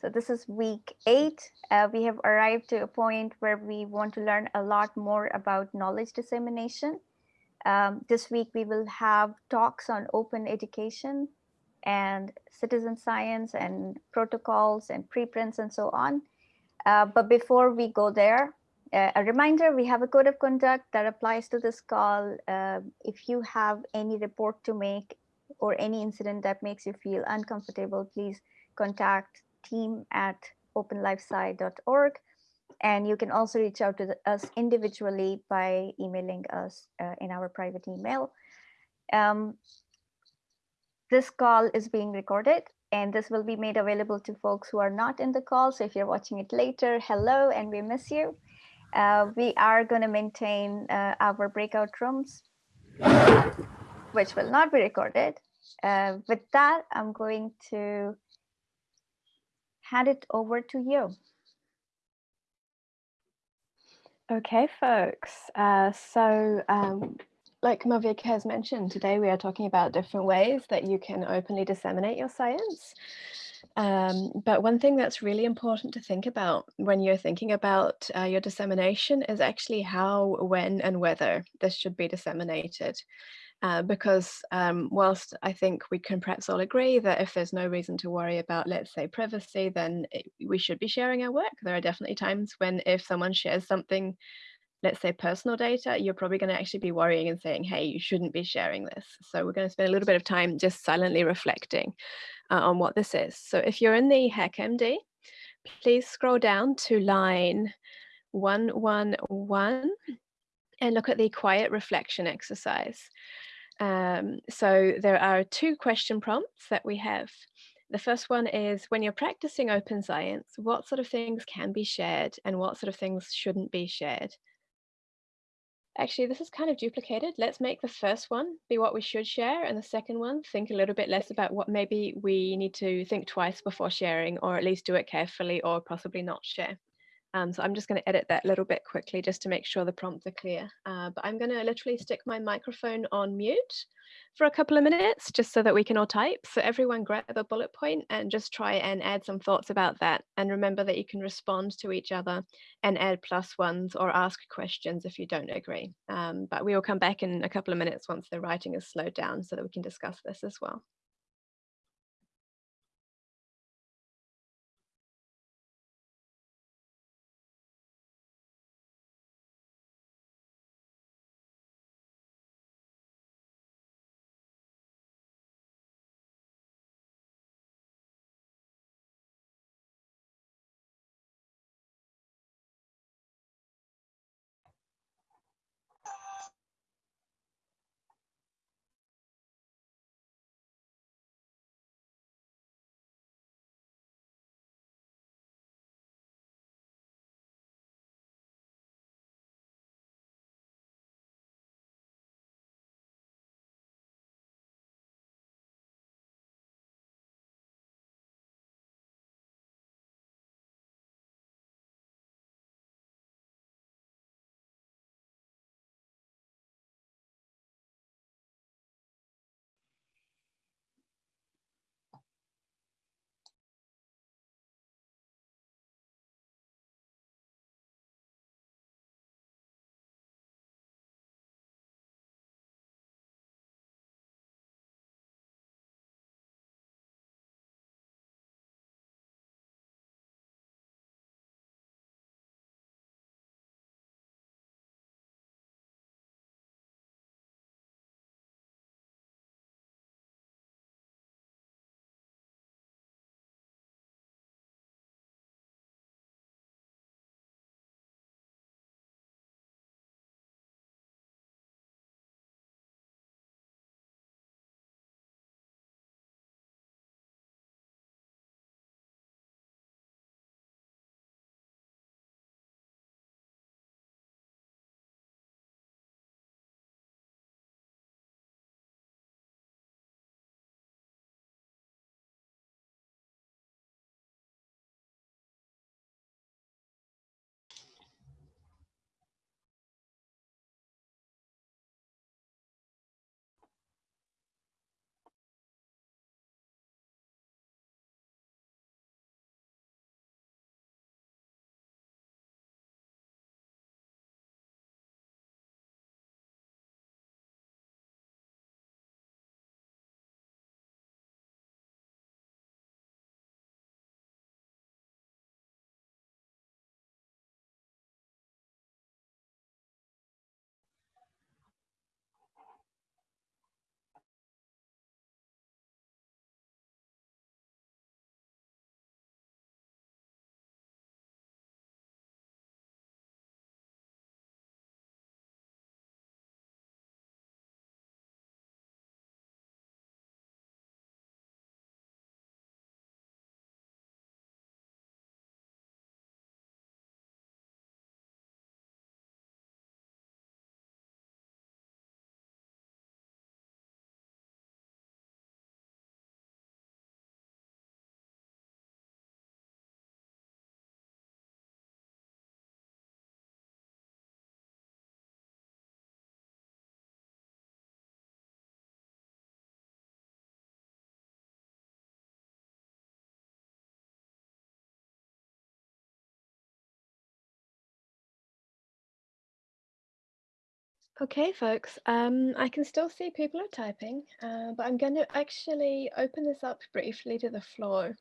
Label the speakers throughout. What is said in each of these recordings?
Speaker 1: So this is week eight. Uh, we have arrived to a point where we want to learn a lot more about knowledge dissemination. Um, this week we will have talks on open education and citizen science and protocols and preprints and so on. Uh, but before we go there, uh, a reminder, we have a code of conduct that applies to this call. Uh, if you have any report to make or any incident that makes you feel uncomfortable, please contact team at openlifesci.org. And you can also reach out to the, us individually by emailing us uh, in our private email. Um, this call is being recorded and this will be made available to folks who are not in the call. So if you're watching it later, hello, and we miss you. Uh, we are going to maintain uh, our breakout rooms, which will not be recorded. Uh, with that, I'm going to hand it over to you.
Speaker 2: Okay, folks. Uh, so um, like Malvika has mentioned, today we are talking about different ways that you can openly disseminate your science. Um, but one thing that's really important to think about when you're thinking about uh, your dissemination is actually how, when, and whether this should be disseminated. Uh, because um, whilst I think we can perhaps all agree that if there's no reason to worry about, let's say, privacy, then it, we should be sharing our work. There are definitely times when if someone shares something let's say personal data, you're probably going to actually be worrying and saying, hey, you shouldn't be sharing this. So we're going to spend a little bit of time just silently reflecting uh, on what this is. So if you're in the HackMD, please scroll down to line 111 and look at the quiet reflection exercise. Um, so there are two question prompts that we have. The first one is when you're practicing open science, what sort of things can be shared and what sort of things shouldn't be shared? Actually, this is kind of duplicated. Let's make the first one be what we should share, and the second one, think a little bit less about what maybe we need to think twice before sharing, or at least do it carefully, or possibly not share. Um, so I'm just going to edit that little bit quickly just to make sure the prompts are clear. Uh, but I'm going to literally stick my microphone on mute for a couple of minutes just so that we can all type. So everyone grab a bullet point and just try and add some thoughts about that. And remember that you can respond to each other and add plus ones or ask questions if you don't agree. Um, but we will come back in a couple of minutes once the writing is slowed down so that we can discuss this as well. Okay, folks, um, I can still see people are typing, uh, but I'm going to actually open this up briefly to the floor.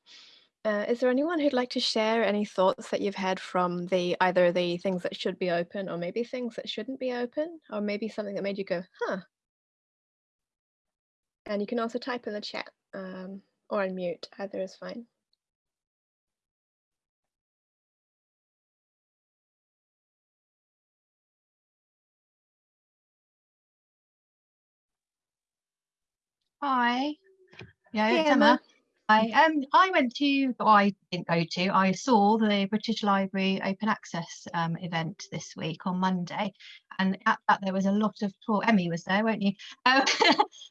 Speaker 2: Uh, is there anyone who'd like to share any thoughts that you've had from the either the things that should be open or maybe things that shouldn't be open or maybe something that made you go, huh? And you can also type in the chat um, or unmute, either is fine.
Speaker 3: Hi. Yeah, it's
Speaker 2: Emma.
Speaker 3: Emma. I um I went to I didn't go to I saw the British Library Open Access um event this week on Monday and at that there was a lot of talk Emmy was there weren't you um,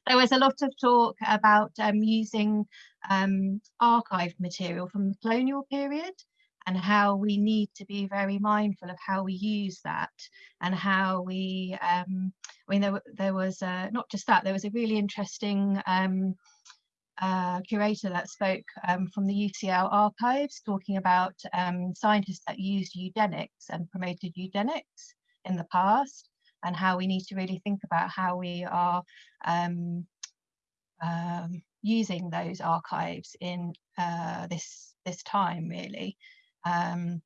Speaker 3: there was a lot of talk about um using um archived material from the colonial period and how we need to be very mindful of how we use that and how we um I mean there, there was uh, not just that there was a really interesting um uh, curator that spoke um, from the UCL archives talking about um, scientists that used eugenics and promoted eugenics in the past and how we need to really think about how we are um, um, using those archives in uh, this this time really um,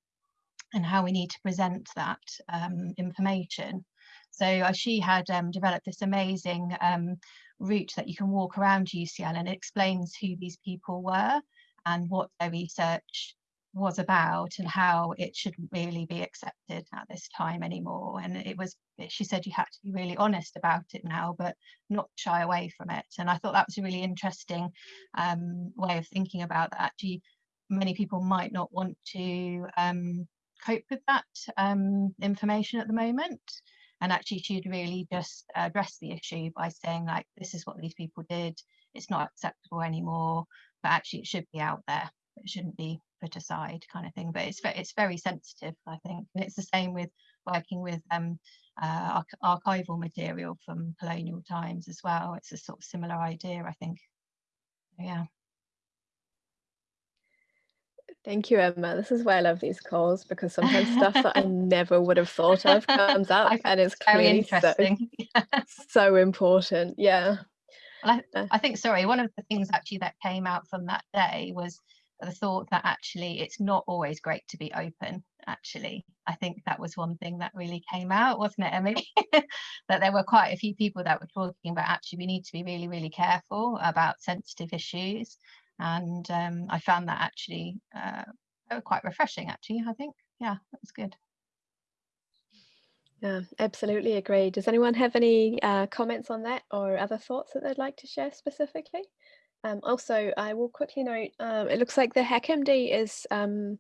Speaker 3: and how we need to present that um, information. So uh, she had um, developed this amazing um, route that you can walk around UCL and it explains who these people were and what their research was about and how it shouldn't really be accepted at this time anymore. And it was, she said you had to be really honest about it now, but not shy away from it. And I thought that was a really interesting um, way of thinking about that. Actually, many people might not want to um, cope with that um, information at the moment. And actually she'd really just address the issue by saying like this is what these people did. It's not acceptable anymore. But actually it should be out there. It shouldn't be put aside kind of thing. But it's it's very sensitive i think. And it's the same with working with um uh, arch- archival material from colonial times as well. It's a sort of similar idea i think. Yeah
Speaker 2: Thank you, Emma. This is why I love these calls because sometimes stuff that I never would have thought of comes up and it's clearly so,
Speaker 3: interesting
Speaker 2: so important. Yeah.
Speaker 3: I,
Speaker 2: Uh.
Speaker 3: I think, sorry, one of the things actually that came out from that day was the thought that actually it's not always great to be open. Actually, I think that was one thing that really came out, wasn't it, Emily? that there were quite a few people that were talking about actually we need to be really, really careful about sensitive issues. And um, I found that actually uh, were quite refreshing, actually, I think. Yeah, that was good.
Speaker 2: Yeah, absolutely agree. Does anyone have any uh, comments on that or other thoughts that they'd like to share specifically? Um, also, I will quickly note, um, it looks like the HackMD is um,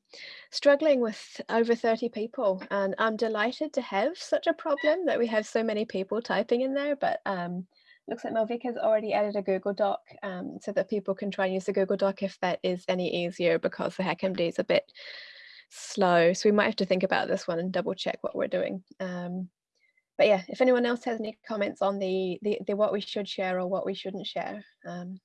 Speaker 2: struggling with over 30 people and I'm delighted to have such a problem that we have so many people typing in there, but um, looks like Malvika's already added a Google Doc um, so that people can try and use the Google Doc if that is any easier because the HackMD is a bit slow. So we might have to think about this one and double check what we're doing. Um, but yeah, if anyone else has any comments on the, the, the what we should share or what we shouldn't share. Um,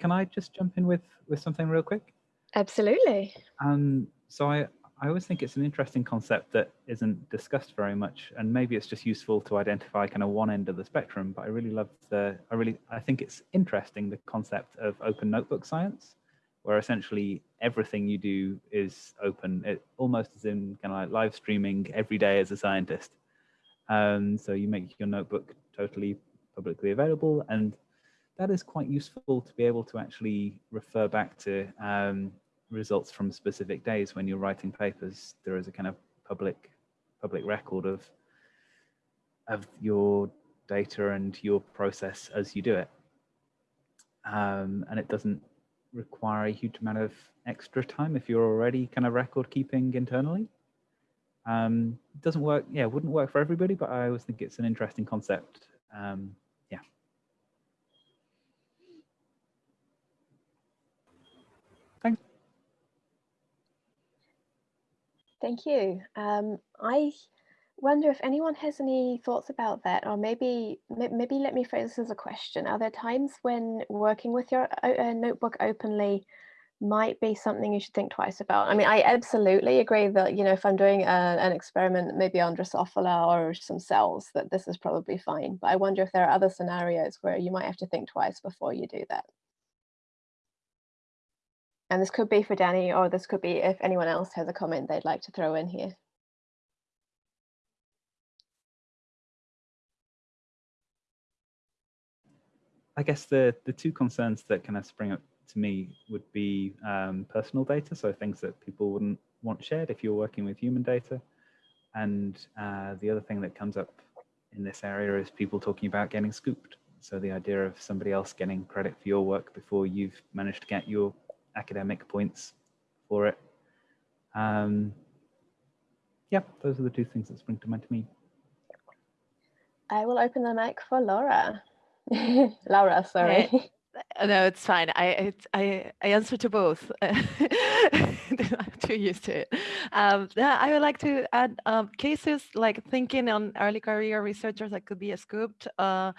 Speaker 4: Can I just jump in with with something real quick?
Speaker 2: Absolutely.
Speaker 4: Um, so I I always think it's an interesting concept that isn't discussed very much, and maybe it's just useful to identify kind of one end of the spectrum. But I really love the I really I think it's interesting the concept of open notebook science, where essentially everything you do is open. It almost as in kind of like live streaming every day as a scientist. Um, so you make your notebook totally publicly available, and that is quite useful to be able to actually refer back to um, results from specific days when you're writing papers. There is a kind of public public record of of your data and your process as you do it, um, and it doesn't require a huge amount of extra time if you're already kind of record keeping internally. Um, it doesn't work, yeah, wouldn't work for everybody, but I always think it's an interesting concept. Um, yeah. Thanks.
Speaker 2: Thank you. Um, I wonder if anyone has any thoughts about that, or maybe maybe let me phrase this as a question. Are there times when working with your uh, notebook openly might be something you should think twice about? I mean, I absolutely agree that, you know, if I'm doing a, an experiment, maybe on Drosophila or some cells, that this is probably fine. But I wonder if there are other scenarios where you might have to think twice before you do that. And this could be for Danny, or this could be if anyone else has a comment they'd like to throw in here.
Speaker 4: I guess the the two concerns that kind of spring up to me would be um, personal data, so things that people wouldn't want shared if you're working with human data. And uh, the other thing that comes up in this area is people talking about getting scooped. So the idea of somebody else getting credit for your work before you've managed to get your academic points for it. Um, yeah, those are the two things that spring to mind to me.
Speaker 2: I will open the mic for Laura. Laura, sorry.
Speaker 5: Uh, no, it's fine. I it, I I answer to both. I'm too used to it. Um, yeah, I would like to add um, cases like thinking on early career researchers that could be scooped. Uh,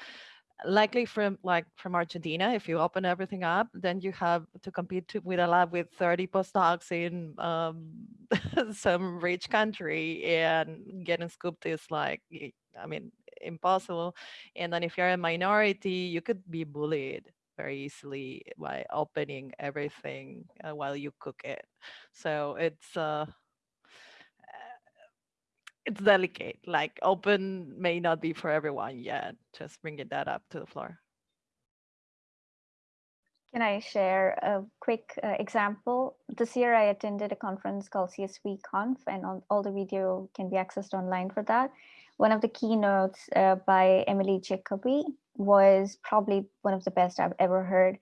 Speaker 5: likely from like from Argentina, if you open everything up, then you have to compete with a lab with 30 postdocs in um, some rich country and getting scooped is like, I mean, impossible. And then if you're a minority, you could be bullied very easily by opening everything uh, while you cook it. So it's uh, it's delicate. Like open may not be for everyone yet. Just bringing that up to the floor.
Speaker 1: Can I share a quick uh, example? This year I attended a conference called CSV Conf and all, all the video can be accessed online for that. One of the keynotes uh, by Emily Jacobi was probably one of the best I've ever heard.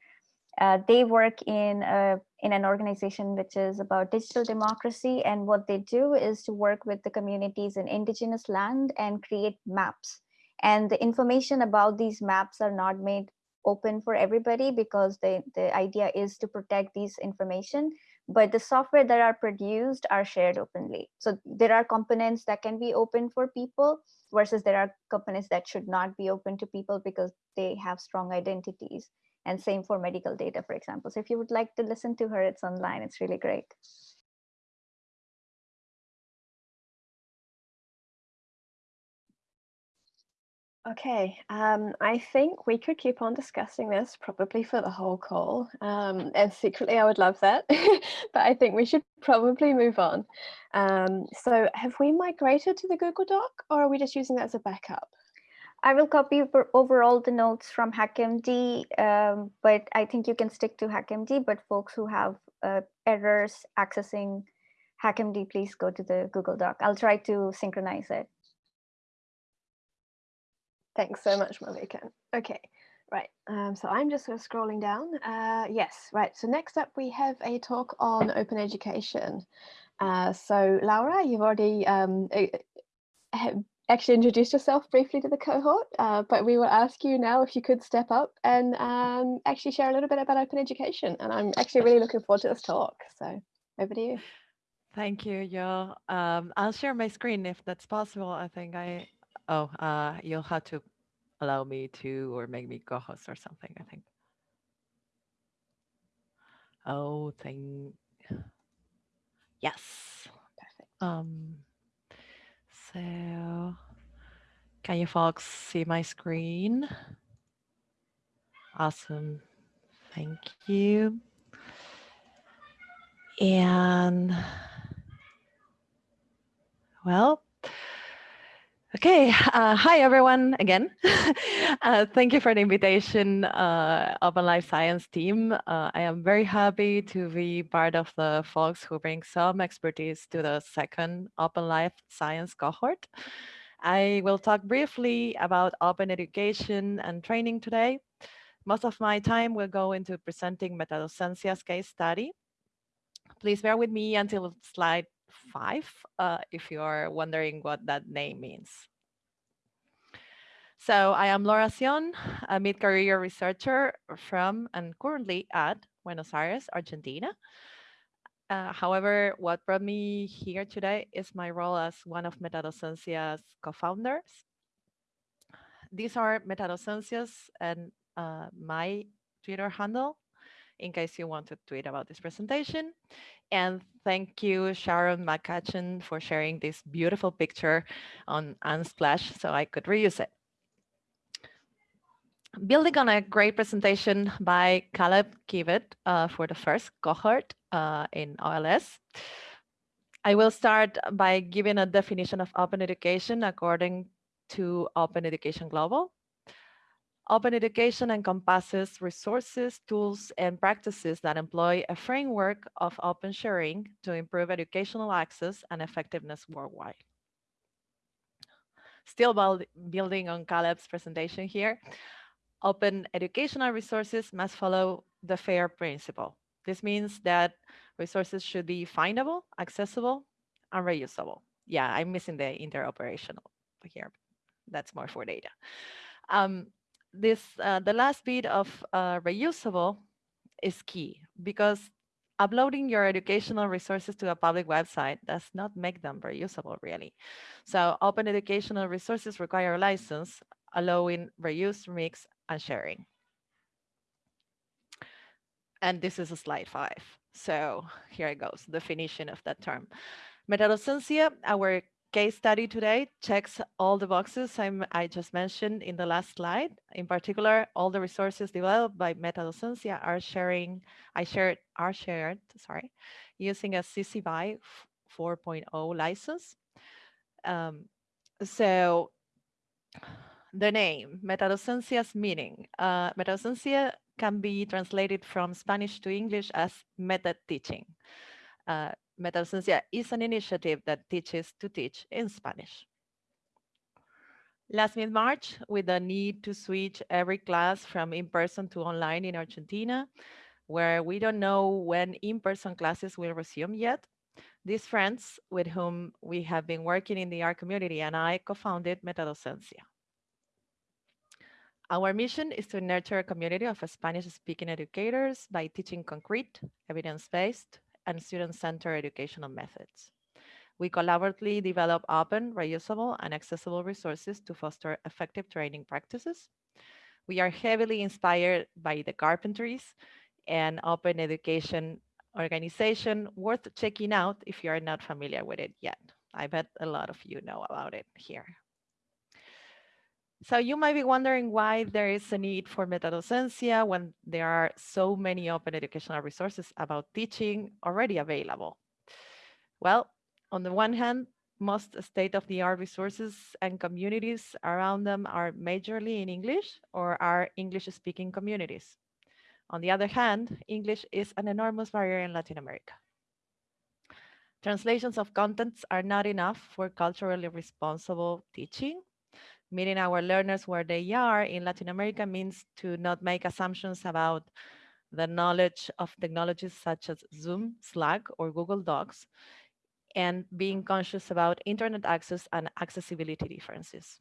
Speaker 1: Uh, they work in a, in an organization which is about digital democracy, and what they do is to work with the communities in indigenous land and create maps. And the information about these maps are not made open for everybody because the, the idea is to protect these information but the software that are produced are shared openly. So there are components that can be open for people versus there are components that should not be open to people because they have strong identities. And same for medical data, for example. So if you would like to listen to her, it's online. It's really great.
Speaker 2: Okay, um, I think we could keep on discussing this probably for the whole call. Um, and secretly, I would love that, but I think we should probably move on. Um, so have we migrated to the Google Doc or are we just using that as a backup?
Speaker 1: I will copy overall the notes from HackMD, um, but I think you can stick to HackMD, but folks who have uh, errors accessing HackMD, please go to the Google Doc. I'll try to synchronize it.
Speaker 2: Thanks so much, Malvika. Okay, right. Um, so I'm just sort of scrolling down. Uh, yes, right. So next up, we have a talk on open education. Uh, so Laura, you've already um, actually introduced yourself briefly to the cohort, uh, but we will ask you now if you could step up and um, actually share a little bit about open education. And I'm actually really looking forward to this talk. So over to you.
Speaker 5: Thank you, Jo. Um, I'll share my screen if that's possible. I think I Oh, uh, you'll have to allow me to or make me co-host or something, I think. Oh, thank. Yes. Perfect. Um, so can you folks see my screen? Awesome. Thank you. And well, Okay, uh, hi everyone again. uh, thank you for the invitation, uh, Open Life Science team. Uh, I am very happy to be part of the folks who bring some expertise to the second Open Life Science cohort. I will talk briefly about open education and training today. Most of my time will go into presenting Metadocencia's case study. Please bear with me until slide five, uh, if you're wondering what that name means. So I am Laura Acion, a mid-career researcher from and currently at Buenos Aires, Argentina. Uh, however, what brought me here today is my role as one of Metadocencia's co-founders. These are Metadocencia's and uh, my Twitter handle in case you want to tweet about this presentation. And thank you, Sharon McCutcheon, for sharing this beautiful picture on Unsplash so I could reuse it. Building on a great presentation by Caleb Kibet uh, for the first cohort uh, in OLS, I will start by giving a definition of open education according to Open Education Global. Open education encompasses resources, tools, and practices that employ a framework of open sharing to improve educational access and effectiveness worldwide. Still building on Caleb's presentation here, open educational resources must follow the FAIR principle. This means that resources should be findable, accessible, and reusable. Yeah, I'm missing the interoperational here. That's more for data. Um, this uh, the last bit of uh, reusable is key because uploading your educational resources to a public website does not make them reusable really. So open educational resources require a license allowing reuse, mix, and sharing. And this is a slide five. So here it goes, definition of that term. Metadocencia, our case study today checks all the boxes I'm, i just mentioned in the last slide. In particular, all the resources developed by Metadocencia are sharing, I shared, are shared, sorry, using a CC BY 4.0 license. Um, so the name, Metadocencia's meaning. Uh, Metadocencia can be translated from Spanish to English as meta teaching. Uh, Metadocencia is an initiative that teaches to teach in Spanish. Last mid-March, with the need to switch every class from in-person to online in Argentina, where we don't know when in-person classes will resume yet, these friends with whom we have been working in the art community and I co-founded Metadocencia. Our mission is to nurture a community of Spanish-speaking educators by teaching concrete, evidence-based, and student-centered educational methods. We collaboratively develop open, reusable, and accessible resources to foster effective training practices. We are heavily inspired by the Carpentries, an open education organization worth checking out if you are not familiar with it yet. I bet a lot of you know about it here. So you might be wondering why there is a need for metadocencia when there are so many open educational resources about teaching already available. Well, on the one hand, most state-of-the-art resources and communities around them are majorly in English or are English-speaking communities. On the other hand, English is an enormous barrier in Latin America. Translations of contents are not enough for culturally responsible teaching meeting our learners where they are in Latin America means to not make assumptions about the knowledge of technologies such as Zoom, Slack, or Google Docs, and being conscious about internet access and accessibility differences.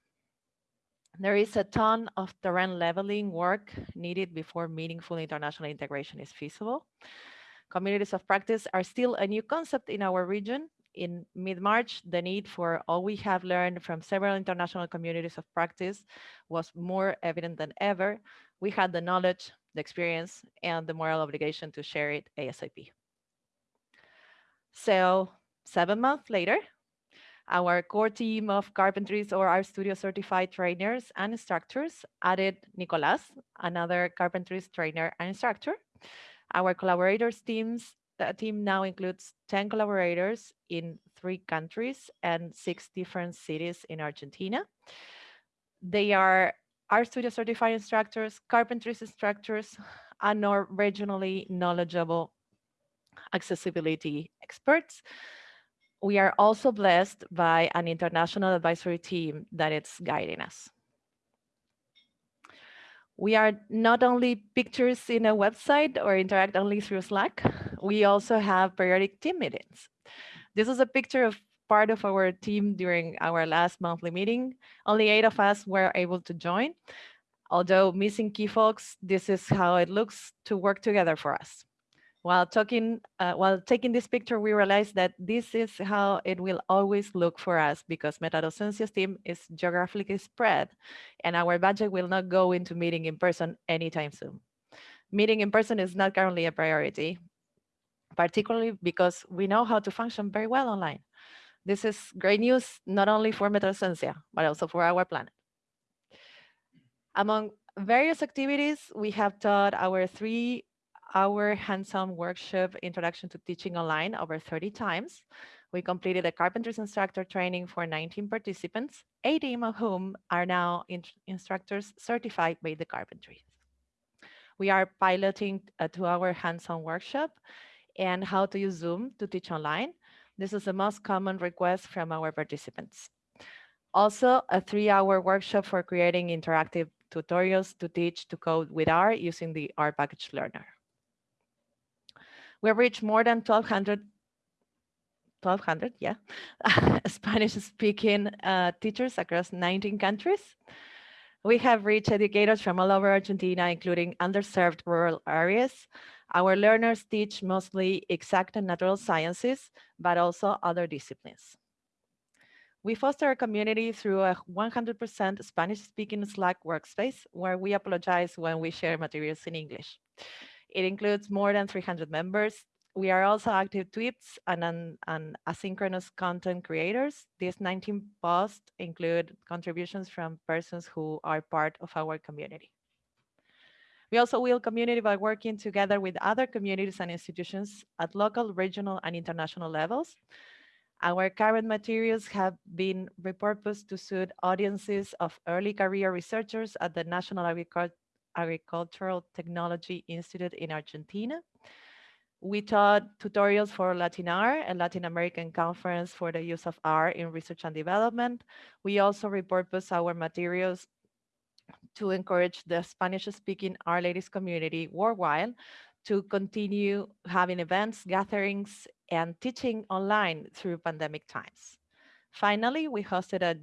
Speaker 5: There is a ton of terrain leveling work needed before meaningful international integration is feasible. Communities of practice are still a new concept in our region, in mid-March, the need for all we have learned from several international communities of practice was more evident than ever. We had the knowledge, the experience, and the moral obligation to share it ASAP. So seven months later, our core team of carpentries or RStudio certified trainers and instructors added Nicolas, another carpentries trainer and instructor. Our collaborators teams the team now includes 10 collaborators in three countries and six different cities in Argentina. They are RStudio certified instructors, carpentry instructors, and or regionally knowledgeable accessibility experts. We are also blessed by an international advisory team that is guiding us. We are not only pictures in a website or interact only through Slack, we also have periodic team meetings. This is a picture of part of our team during our last monthly meeting. Only eight of us were able to join. Although missing key folks, this is how it looks to work together for us. While talking, uh, while taking this picture, we realized that this is how it will always look for us because MetaDocencia's team is geographically spread and our budget will not go into meeting in person anytime soon. Meeting in person is not currently a priority, particularly because we know how to function very well online. This is great news, not only for MetaDocencia, but also for our planet. Among various activities, we have taught our three hour hands-on workshop introduction to teaching online over 30 times. We completed a carpentry instructor training for 19 participants, 18 of whom are now in instructors certified by the carpentry. We are piloting a two-hour hands-on workshop and how to use Zoom to teach online. This is the most common request from our participants. Also, a three-hour workshop for creating interactive tutorials to teach to code with R using the R package learnr. We reached more than 1,200, 1,200, yeah, Spanish-speaking uh, teachers across 19 countries. We have reached educators from all over Argentina, including underserved rural areas. Our learners teach mostly exact and natural sciences, but also other disciplines. We foster a community through a 100% Spanish-speaking Slack workspace, where we apologize when we share materials in English. It includes more than 300 members. We are also active tweets and, and, and asynchronous content creators. These 19 posts include contributions from persons who are part of our community. We also will community by working together with other communities and institutions at local, regional, and international levels. Our current materials have been repurposed to suit audiences of early career researchers at the National Agricultural Agricultural Technology Institute in Argentina. We taught tutorials for LatinR, a Latin American conference for the use of R in research and development. We also repurpose our materials to encourage the Spanish-speaking R ladies community worldwide to continue having events, gatherings, and teaching online through pandemic times. Finally, we hosted a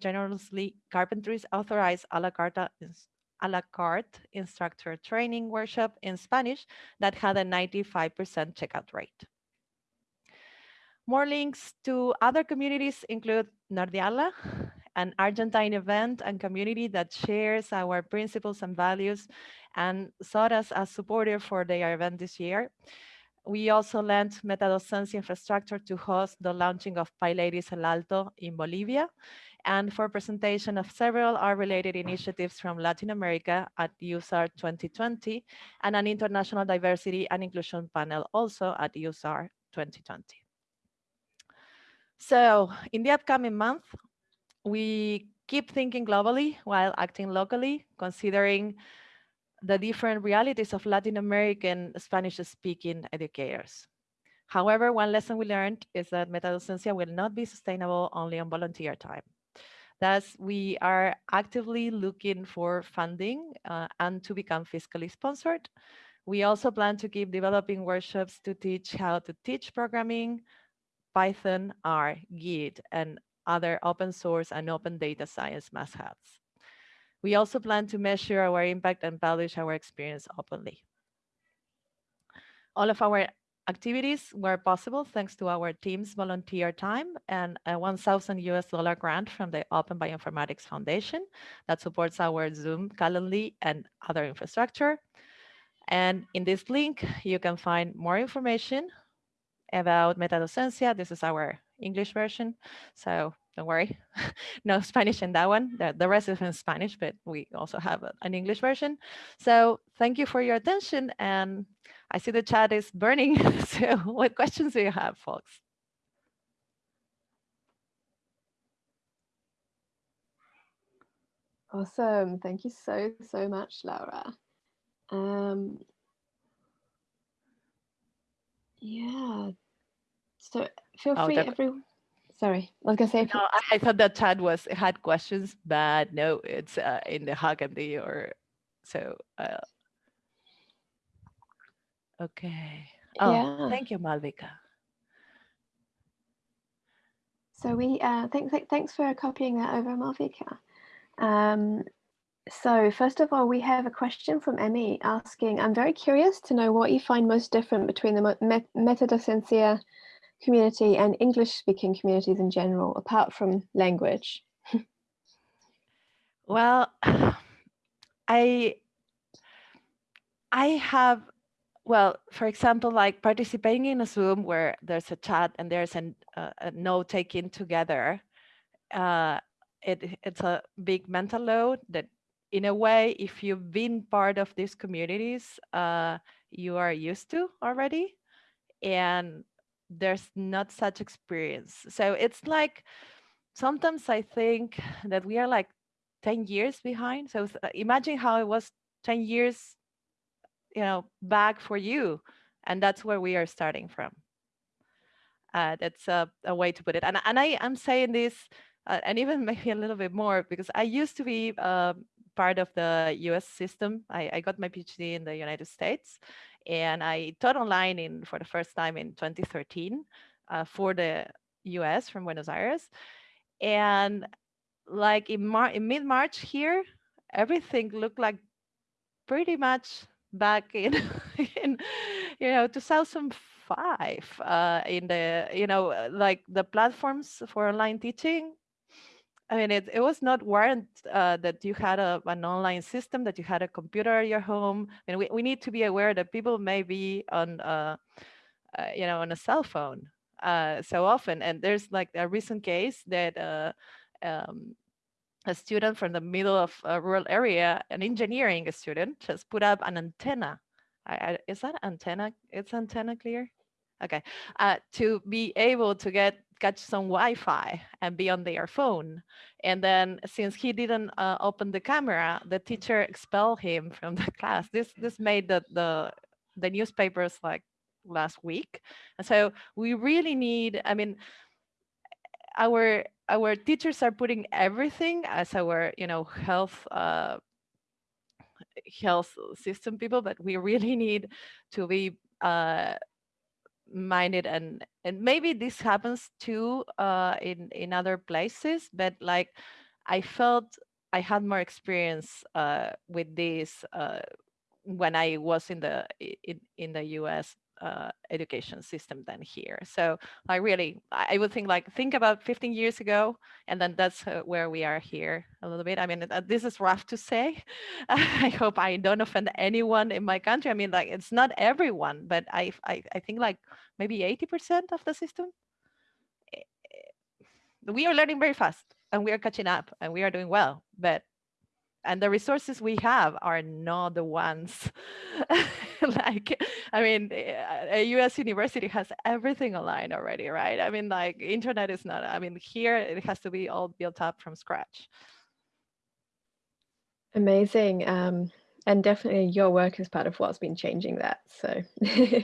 Speaker 5: generously carpentries authorized a la carte a la carte instructor training workshop in Spanish that had a 95% checkout rate. More links to other communities include Nerdearla, an Argentine event and community that shares our principles and values and sought us as supporter for their event this year. We also lent MetaDocencia infrastructure to host the launching of PyLadies El Alto in Bolivia and for presentation of several R-related initiatives from Latin America at useR 2020 and an international diversity and inclusion panel also at useR 2020. So in the upcoming month, we keep thinking globally while acting locally, considering the different realities of Latin American Spanish-speaking educators. However, one lesson we learned is that MetaDocencia will not be sustainable only on volunteer time. Thus, we are actively looking for funding uh, and to become fiscally sponsored. We also plan to keep developing workshops to teach how to teach programming, Python, R, Git, and other open source and open data science must-haves. We also plan to measure our impact and publish our experience openly. All of our activities were possible thanks to our team's volunteer time and a 1,000 US dollar grant from the Open Bioinformatics Foundation that supports our Zoom, Calendly, and other infrastructure. And in this link, you can find more information about MetaDocencia. This is our English version, so don't worry, no Spanish in that one. The, the rest is in Spanish, but we also have an English version. So thank you for your attention and I see the chat is burning. so what questions do you have, folks?
Speaker 6: Awesome. Thank you so, so much, Laura. Um, yeah. So feel
Speaker 5: oh,
Speaker 6: free, everyone. Sorry, I was gonna say.
Speaker 5: No, I thought that Chad was had questions, but no, it's uh, in the HackMD or so. Uh, Okay. Oh,
Speaker 6: Yeah.
Speaker 5: thank you, Malvika.
Speaker 6: So we uh, thanks thanks for copying that over, Malvika. Um, So first of all, we have a question from Emmy asking, I'm very curious to know what you find most different between the met- metadocencia community and English speaking communities in general, apart from language.
Speaker 5: Well, I I have well, for example, like participating in a Zoom where there's a chat and there's an, uh, a note taken together. Uh, it it's a big mental load that, in a way, if you've been part of these communities, uh, you are used to already, and there's not such experience. So it's like sometimes I think that we are like 10 years behind. So uh, imagine how it was 10 years, you know, back for you. And that's where we are starting from. Uh, that's a, a way to put it. And, and I am saying this, uh, and even maybe a little bit more, because I used to be uh, part of the US system. I, I got my PhD in the United States, and I taught online in for the first time in 2013 uh, for the US from Buenos Aires. And like in, Mar- in mid March here, everything looked like pretty much back in, in you know 2005 uh, in the you know uh, like the platforms for online teaching I mean, it, it was not warrant uh, that you had a, an online system, that you had a computer at your home. And we, we need to be aware that people may be on, uh, uh, you know, on a cell phone uh, so often. And there's like a recent case that uh, um, a student from the middle of a rural area, an engineering student, just put up an antenna. I, I, is that antenna? It's antenna clear? Okay. Uh, to be able to get catch some Wi-Fi and be on their phone. And then since he didn't uh, open the camera, the teacher expelled him from the class. This this made the the the newspapers like last week. And so we really need. I mean, our our teachers are putting everything as our you know health uh, health system people, but we really need to be uh, minded and and maybe this happens too uh, in in other places, but like I felt I had more experience uh, with this uh, when I was in the in, in the US uh, education system than here. So I really, I would think like, think about 15 years ago, and then that's uh, where we are here a little bit. I mean, uh, this is rough to say. I hope I don't offend anyone in my country. I mean, like, it's not everyone, but I, I, I think like maybe 80% of the system. eh, eh, We are learning very fast and we are catching up and we are doing well, but and the resources we have are not the ones like i mean a us university has everything online already right i mean like internet is not i mean here it has to be all built up from scratch
Speaker 6: Amazing. Um, and definitely your work is part of what's been changing that. So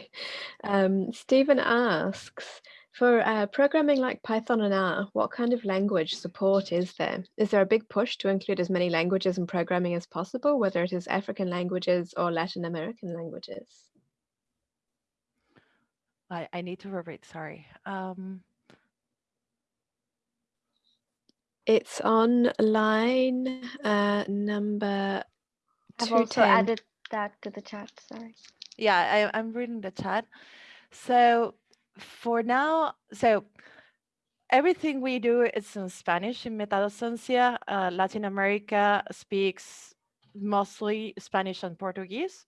Speaker 6: um, Stephen asks, for uh, programming like Python and R, what kind of language support is there? Is there a big push to include as many languages in programming as possible, whether it is African languages or Latin American languages?
Speaker 5: i, I need to repeat sorry um,
Speaker 6: It's on line uh, number
Speaker 1: I've also added that to the chat. Sorry.
Speaker 5: yeah I, i'm reading the chat so for now so everything we do is in spanish in metadocencia uh, latin america speaks mostly spanish and portuguese.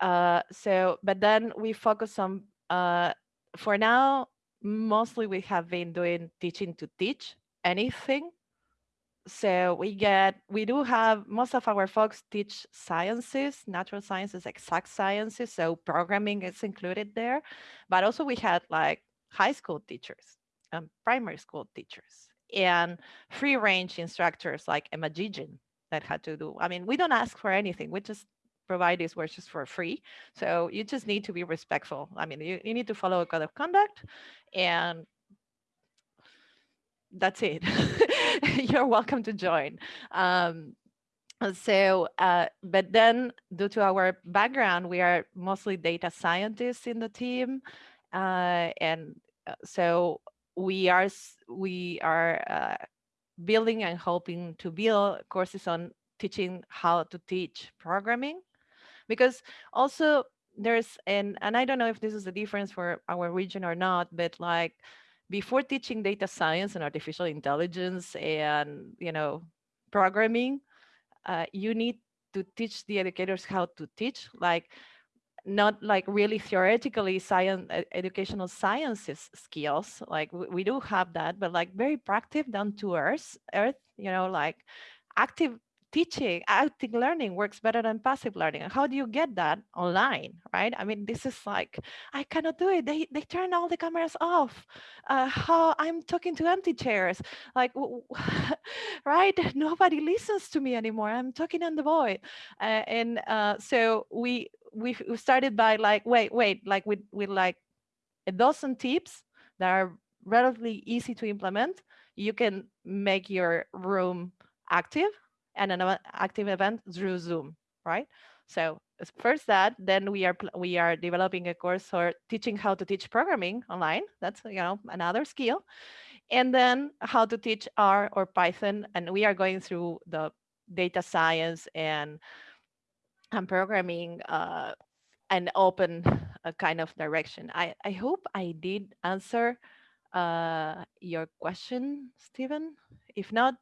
Speaker 5: Uh, so but then we focus on uh, for now mostly we have been doing teaching to teach anything so we get we do have most of our folks teach sciences natural sciences exact sciences so programming is included there but also we had like high school teachers and primary school teachers and free range instructors like emma Gigan that had to do i mean we don't ask for anything we just provide these workshops for free so you just need to be respectful i mean you, you need to follow a code of conduct and that's it. You're welcome to join. Um, so, uh, but then due to our background, we are mostly data scientists in the team. Uh, and uh, so we are, we are uh, building and hoping to build courses on teaching how to teach programming because also there's and and I don't know if this is the difference for our region or not, but like before teaching data science and artificial intelligence and you know programming, uh, you need to teach the educators how to teach like not like really theoretically science educational sciences skills like we, do have that but like very practical down to earth earth you know like active teaching active learning works better than passive learning how do you get that online right? I mean this is like i cannot do it. They they turn all the cameras off. Uh, how i'm talking to empty chairs. Like right? Nobody listens to me anymore. I'm talking on the void. Uh, and uh, so we we started by like wait wait like with with like a dozen tips that are relatively easy to implement. You can make your room active and an active event through Zoom, right? So first that, then we are we are developing a course for teaching how to teach programming online. That's you know another skill, and then how to teach R or Python. And we are going through the data science and and programming uh, open uh, kind of direction. I I hope I did answer uh, your question, Stephen. If not,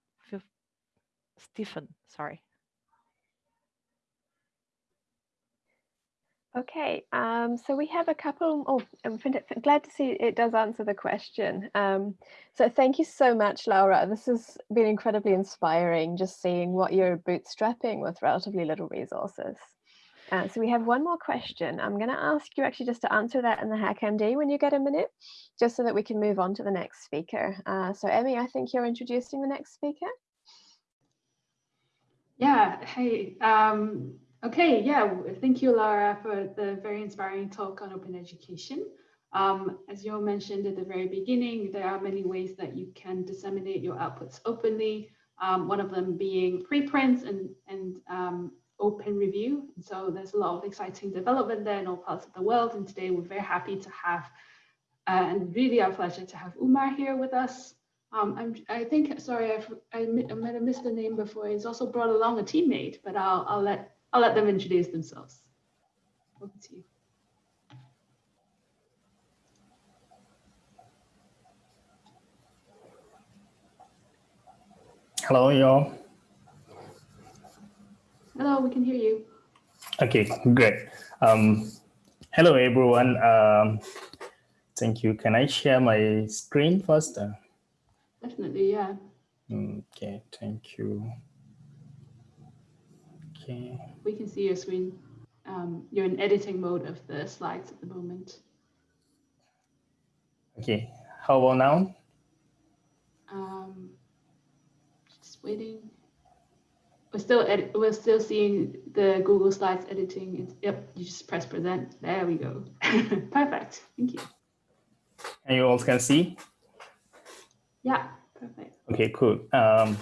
Speaker 5: Stephen, sorry.
Speaker 6: Okay, um, so we have a couple, oh, I'm glad to see it does answer the question. Um, so thank you so much, Laura. This has been incredibly inspiring, just seeing what you're bootstrapping with relatively little resources. Uh, so we have one more question. I'm going to ask you actually just to answer that in the HackMD when you get a minute, just so that we can move on to the next speaker. Uh, so Emmy, I think you're introducing the next speaker.
Speaker 7: Yeah, hey, um, okay, yeah, thank you, Laura, for the very inspiring talk on open education. Um, as you mentioned at the very beginning, there are many ways that you can disseminate your outputs openly, um, one of them being preprints and, and um, open review. And so there's a lot of exciting development there in all parts of the world. And today we're very happy to have, uh, and really our pleasure to have Umar here with us. Um, I'm, I think, sorry, I've, I, I might have missed the name before. He's also brought along a teammate, but I'll, I'll let, I'll let them introduce themselves. Over to you.
Speaker 8: Hello, y'all.
Speaker 7: Hello, we can hear you.
Speaker 8: Okay, great. Um, hello, everyone. Um, thank you. Can I share my screen first? Uh,
Speaker 7: Definitely, yeah.
Speaker 8: Okay, thank you. Okay.
Speaker 7: We can see your screen. Um, you're in editing mode of the slides at the moment.
Speaker 8: Okay, how about now?
Speaker 7: Um, just waiting. We're still edit we're still seeing the Google Slides editing. It's, yep, you just press present. There we go. Perfect. Thank you.
Speaker 8: And you all can see?
Speaker 7: Yeah, perfect.
Speaker 8: Okay, cool. Um,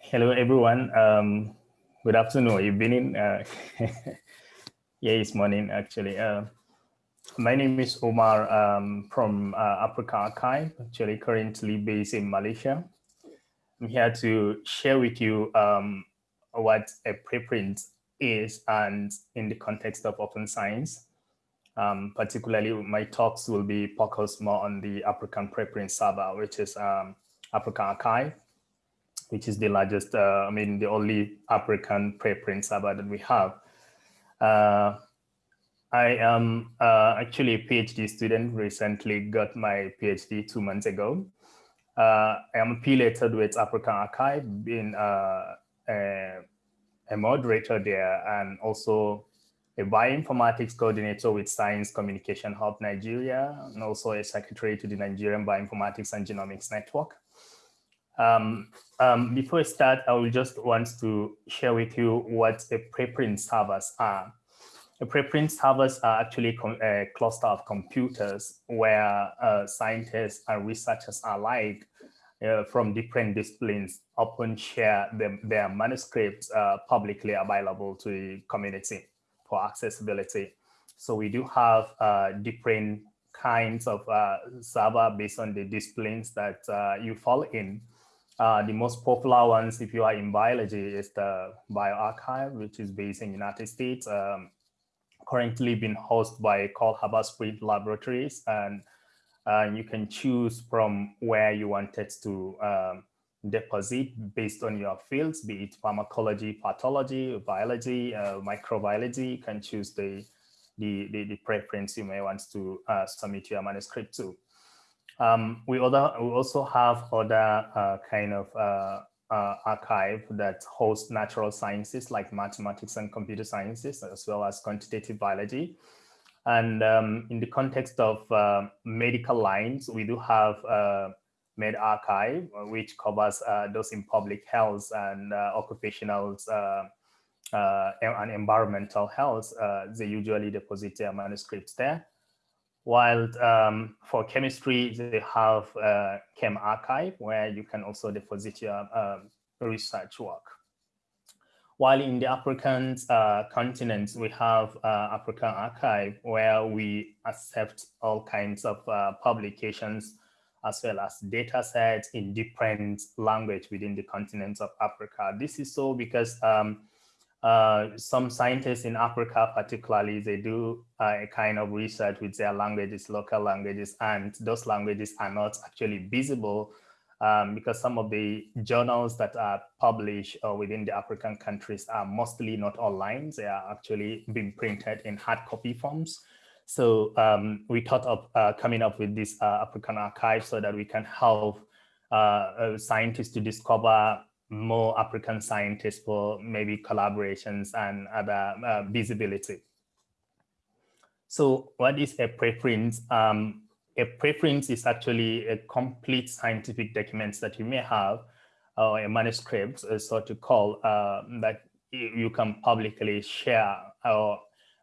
Speaker 8: hello, everyone. Um, good afternoon, evening. Uh, yeah, it's morning, actually. Uh, my name is Omar um, from uh, AfricArXiv, actually currently based in Malaysia. I'm here to share with you um, what a preprint is and in the context of open science. Um, particularly, my talks will be focused more on the African preprint server, which is um, AfricArXiv, which is the largest, uh, I mean, the only African preprint server that we have. Uh, I am uh, actually a PhD student, recently got my PhD two months ago. Uh, I am affiliated with AfricArXiv, being uh, a, a moderator there and also a bioinformatics coordinator with Science Communication Hub Nigeria, and also a secretary to the Nigerian Bioinformatics and Genomics Network. Um, um, before I start, I will just want to share with you what a preprint servers are. A preprint servers are actually a cluster of computers where uh, scientists and researchers alike uh, from different disciplines often share their manuscripts uh, publicly available to the community for accessibility. So we do have uh, different kinds of uh, server based on the disciplines that uh, you fall in. Uh, the most popular ones, if you are in biology, is the bioRxiv, which is based in the United States, um, currently being hosted by Cole Haber-Spread Laboratories. And uh, you can choose from where you wanted to um, deposit based on your fields, be it pharmacology, pathology, biology, uh, microbiology. You can choose the, the, the, the, preference you may want to uh, submit your manuscript to. Um, we, other, we also have other uh, kind of uh, uh, archive that hosts natural sciences like mathematics and computer sciences, as well as quantitative biology. And um, in the context of uh, medical lines, we do have medRxiv, which covers uh, those in public health and uh, occupational uh, and environmental health. they usually deposit their manuscripts there. While um, for chemistry, they have uh, ChemRxiv, where you can also deposit your um, research work. While in the African uh, continent, we have uh, AfricArXiv, where we accept all kinds of uh, publications as well as data sets in different language within the continents of Africa. This is so because um, uh, some scientists in Africa, particularly, they do uh, a kind of research with their languages, local languages, and those languages are not actually visible um, because some of the journals that are published uh, within the African countries are mostly not online. They are actually being printed in hard copy forms. So um, we thought of uh, coming up with this uh, AfricArXiv so that we can help uh, uh, scientists to discover more African scientists for maybe collaborations and other uh, visibility. So what is a preprint? Um, a preprint is actually a complete scientific document that you may have or a manuscript, so to call, that you can publicly share or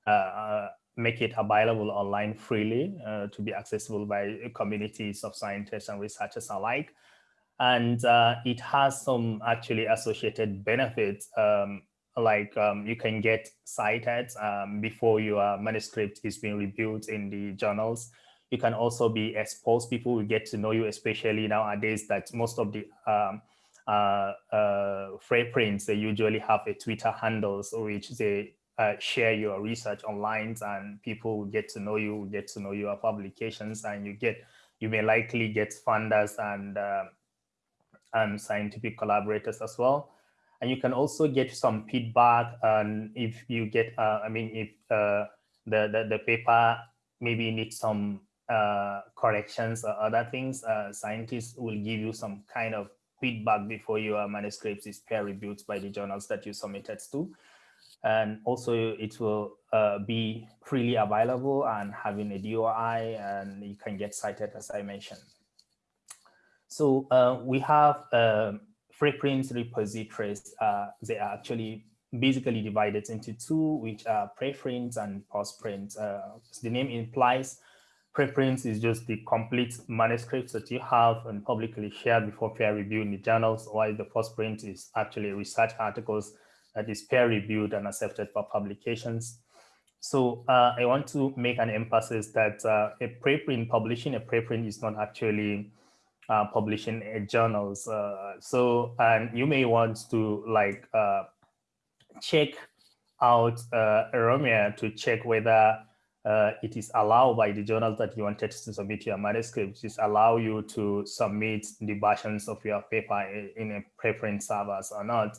Speaker 8: uh, make it available online freely uh, to be accessible by communities of scientists and researchers alike. And uh, it has some actually associated benefits, um, like um, you can get cited um, before your manuscript is being reviewed in the journals. You can also be exposed, people will get to know you, especially nowadays that most of the um, uh, uh, preprints, they usually have a Twitter handles which they uh, share your research online and people will get to know you, get to know your publications and you get, you may likely get funders and, uh, and scientific collaborators as well. And you can also get some feedback and if you get, uh, I mean, if uh, the, the, the, paper maybe needs some uh, corrections or other things, scientists will give you some kind of feedback before your manuscript is peer reviewed by the journals that you submitted to and also it will uh, be freely available and having a DOI and you can get cited as I mentioned. So uh, we have uh, preprint repositories. Uh, they are actually basically divided into two, which are preprints and postprints. Uh, the name implies, preprints is just the complete manuscripts that you have and publicly shared before peer review in the journals, while the postprint is actually research articles that is peer reviewed and accepted for publications. So uh, I want to make an emphasis that uh, a preprint, publishing a preprint is not actually uh, publishing a journals. Uh, so, and you may want to like uh, check out uh, to check whether it is allowed by the journals that you wanted to submit your manuscript, just allow you to submit the versions of your paper in a preprint servers or not.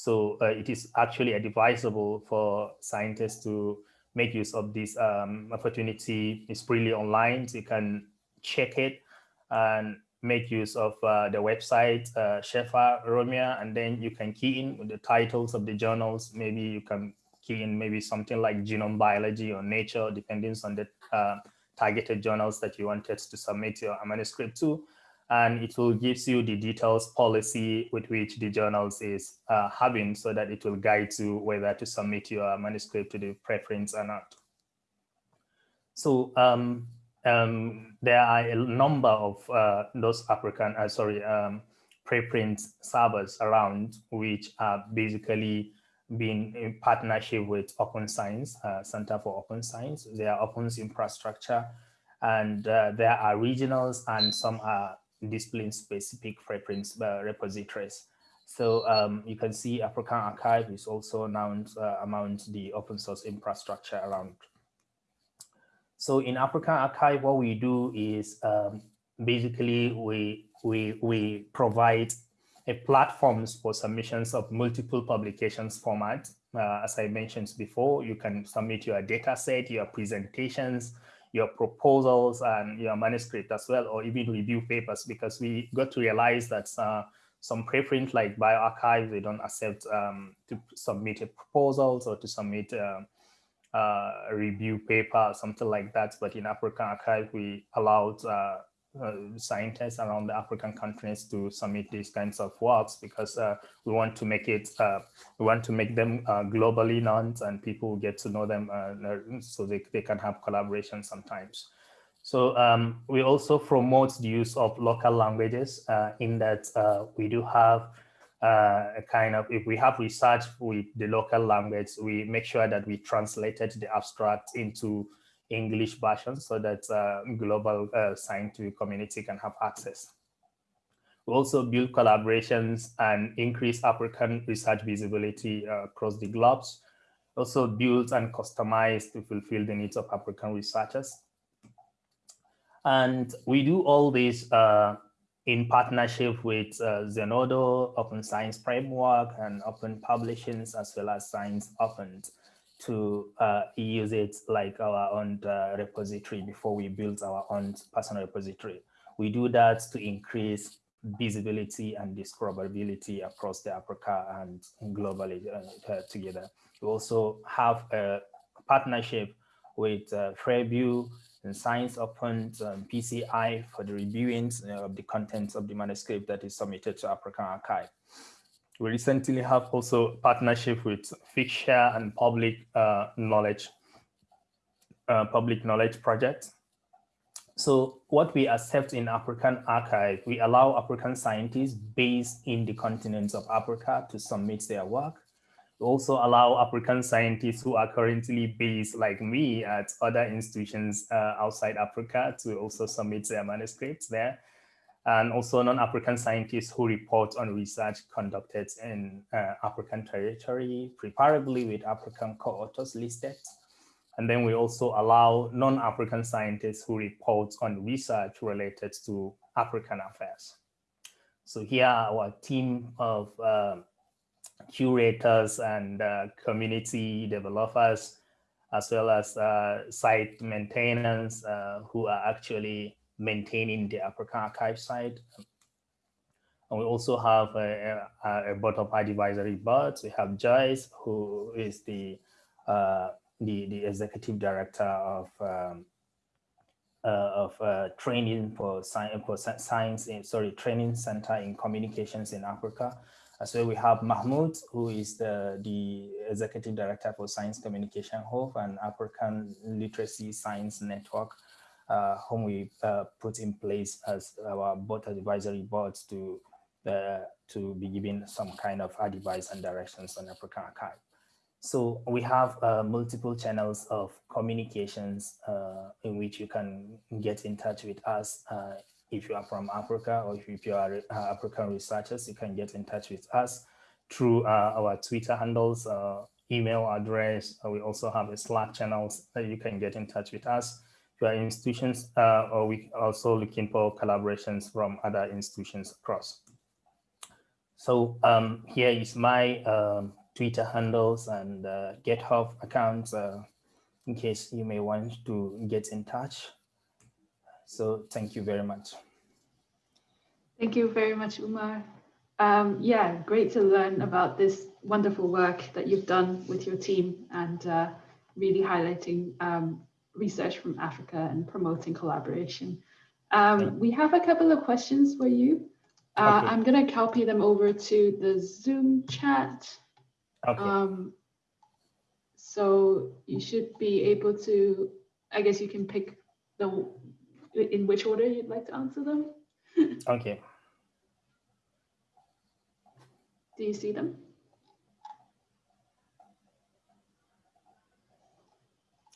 Speaker 8: So uh, it is actually advisable for scientists to make use of this um, opportunity. It's freely online, so you can check it and make use of uh, the website, uh, SHERPA/RoMEO, and then you can key in the titles of the journals. Maybe you can key in maybe something like genome biology or nature, depending on the uh, targeted journals that you wanted to submit your manuscript to and it will gives you the details policy with which the journals is uh, having so that it will guide you whether to submit your manuscript to the preprints or not. So um, um, there are a number of uh, those African, uh, sorry, um, preprint servers around which are basically being in partnership with Open Science, uh, Center for Open Science. They are open infrastructure and uh, there are regionals and some are discipline-specific preprints uh, repositories. So um, you can see AfricArXiv is also now uh, among the open source infrastructure around. So in AfricArXiv, what we do is um, basically we, we, we provide a platforms for submissions of multiple publications format. Uh, as I mentioned before, you can submit your data set, your presentations, your proposals and your manuscript as well, or even review papers, because we got to realize that uh, some preprint like bioRxiv, they don't accept um, to submit a proposals or to submit uh, uh, a review paper or something like that. But in AfricArXiv, we allowed uh, scientists around the African countries to submit these kinds of works because uh, we want to make it, uh, we want to make them uh, globally known and people get to know them so they, they can have collaboration sometimes. So um, we also promote the use of local languages in that we do have uh, a kind of, if we have research with the local language, we make sure that we translated the abstract into English version so that uh, global uh, scientific community can have access. We also build collaborations and increase African research visibility uh, across the globes. Also build and customize to fulfill the needs of African researchers. And we do all this uh, in partnership with uh, Zenodo, Open Science Framework, and Open Publishings, as well as Science Open to uh, use it like our own uh, repository before we build our own personal repository. We do that to increase visibility and discoverability across the Africa and globally uh, together. We also have a partnership with uh, Fairview and Science Open um, PCI for the reviewing uh, of the contents of the manuscript that is submitted to AfricArXiv. We recently have also partnership with Figshare and Public uh, Knowledge, uh, Public Knowledge Project. So what we accept in AfricArXiv, we allow African scientists based in the continents of Africa to submit their work We also allow African scientists who are currently based like me at other institutions uh, outside Africa to also submit their manuscripts there. And also non-African scientists who report on research conducted in uh, African territory, preferably with African co-authors listed. And then we also allow non-African scientists who report on research related to African affairs. So here our team of um, curators and uh, community developers, as well as uh, site maintainers uh, who are actually maintaining the AfricArXiv site. And we also have a, a, a board of advisory boards. We have Joyce, who is the uh, the, the executive director of um, uh, of uh, training for science for science in, sorry training center in communications in Africa so we have Mahmoud, who is the, the Executive Director for Science Communication Hub and African Literacy Science Network, uh, whom we uh, put in place as our board advisory boards to, uh, to be giving some kind of advice and directions on AfricArXiv. So we have uh, multiple channels of communications uh, in which you can get in touch with us uh, if you are from Africa or if you are uh, African researchers, you can get in touch with us through uh, our Twitter handles, uh, email address. Uh, we also have a Slack channels that you can get in touch with us. You institutions, uh, or we also looking for collaborations from other institutions across. So um, here is my um, Twitter handles and uh, GitHub accounts in case you may want to get in touch. So thank you very much.
Speaker 7: Thank you very much, Umar. Um, yeah, great to learn about this wonderful work that you've done with your team and uh, really highlighting um, research from Africa and promoting collaboration. Um, we have a couple of questions for you. Uh, okay. I'm going to copy them over to the Zoom chat. Okay. Um, so you should be able to, I guess you can pick the in which order you'd like to answer them.
Speaker 8: okay.
Speaker 7: Do you see them?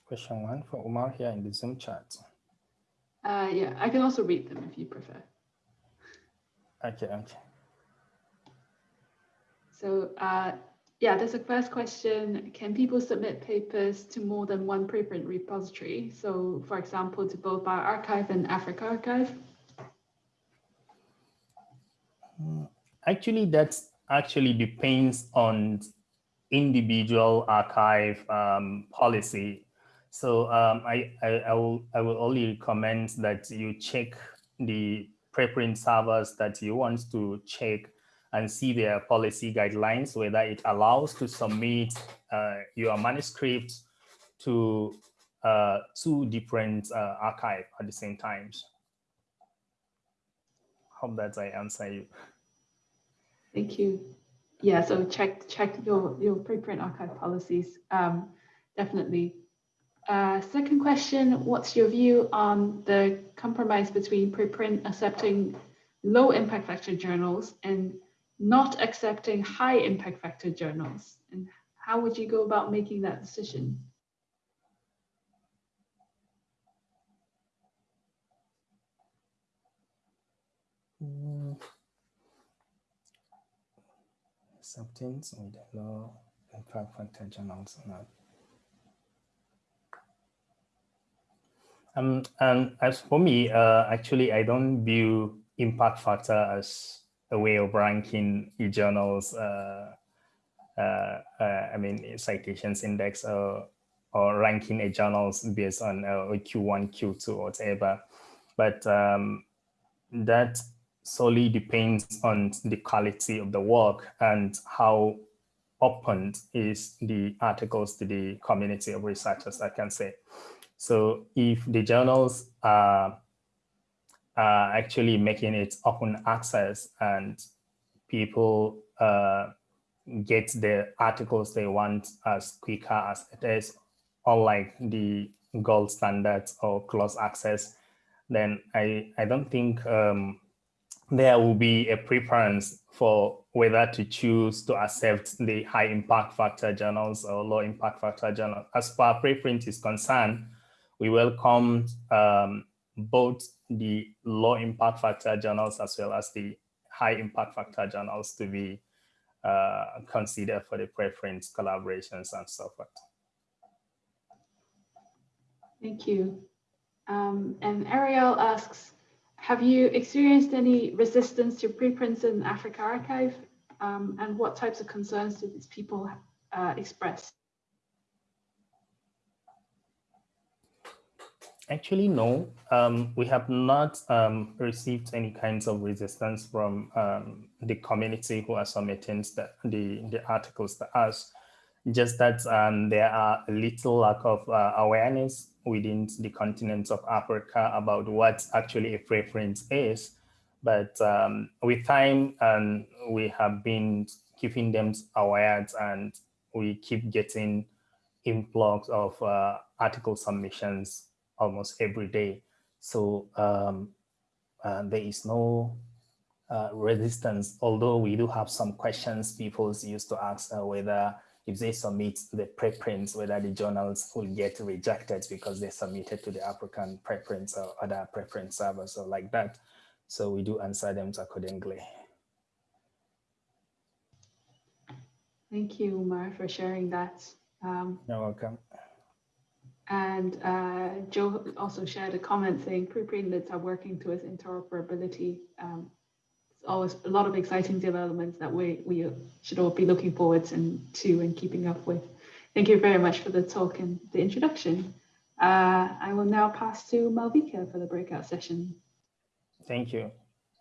Speaker 8: Question one for Umar here in the Zoom chat.
Speaker 7: Uh, yeah, I can also read them if you prefer.
Speaker 8: Okay, okay.
Speaker 7: So uh, yeah, there's a first question. Can people submit papers to more than one preprint repository? So for example, to both bioRxiv and AfricArXiv?
Speaker 8: Mm, actually, that actually depends on individual archive um, policy. So um, I, I, I, will, I will only recommend that you check the preprint servers that you want to check and see their policy guidelines, whether it allows to submit uh, your manuscript to uh, two different uh, archive at the same time. Hope that I answer you.
Speaker 7: Thank you. Yeah, so check check your your preprint archive policies. Um, definitely. Uh, second question: What's your view on the compromise between preprint accepting low impact factor journals and not accepting high impact factor journals? And how would you go about making that decision?
Speaker 8: Acceptance of the low impact factor journals. Not. Um, and as for me, uh, actually, I don't view impact factor as a way of ranking e-journals, uh, uh, uh, I mean, citations index or, or ranking a journals based on uh, Q1, Q2, or whatever. But um, that solely depends on the quality of the work and how open is the articles to the community of researchers, I can say. So if the journals are uh, actually making it open access and people uh, get the articles they want as quicker as it is, unlike the gold standards or closed access, then I, I don't think um, there will be a preference for whether to choose to accept the high impact factor journals or low impact factor journals. As far preprint is concerned, we welcome um, both the low impact factor journals as well as the high impact factor journals to be uh, considered for the preference collaborations and so forth.
Speaker 7: Thank you. Um, and Ariel asks, have you experienced any resistance to preprints in AfricArXiv? Um, and what types of concerns do these people uh, express?
Speaker 8: Actually, no. Um, we have not um, received any kinds of resistance from um, the community who are submitting the, the, the articles to us. Just that um, there are a little lack of uh, awareness within the continent of Africa about what actually a preference is. But um, with time, um, we have been keeping them aware and we keep getting influx of uh, article submissions almost every day. So um, uh, there is no uh, resistance, although we do have some questions people used to ask uh, whether if they submit the preprints, whether the journals will get rejected because they submitted to the African preprints or other preprint servers or like that. So we do answer them accordingly.
Speaker 7: Thank you, Umar, for sharing that. Um,
Speaker 8: You're welcome.
Speaker 7: And uh, Joe also shared a comment saying preprintlets are working towards interoperability. Um, it's always a lot of exciting developments that we, we should all be looking forward to, to and keeping up with. Thank you very much for the talk and the introduction. Uh, I will now pass to Malvika for the breakout session.
Speaker 8: Thank you.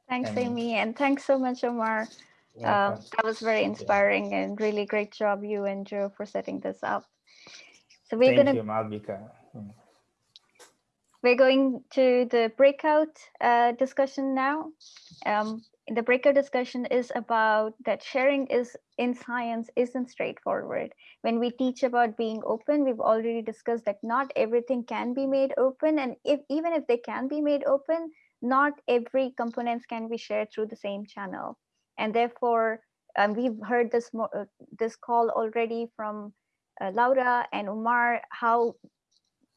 Speaker 1: Thanks, Amy, and thanks so much, Omar. Uh, that was very inspiring and really great job you and Joe for setting this up. So we're
Speaker 8: Thank
Speaker 1: gonna
Speaker 8: you, Malvika. Hmm.
Speaker 1: we're going to the breakout uh, discussion now. Um, the breakout discussion is about that sharing is in science isn't straightforward. When we teach about being open, we've already discussed that not everything can be made open, and if even if they can be made open, not every components can be shared through the same channel, and therefore um, we've heard this uh, this call already from Laura and Umar how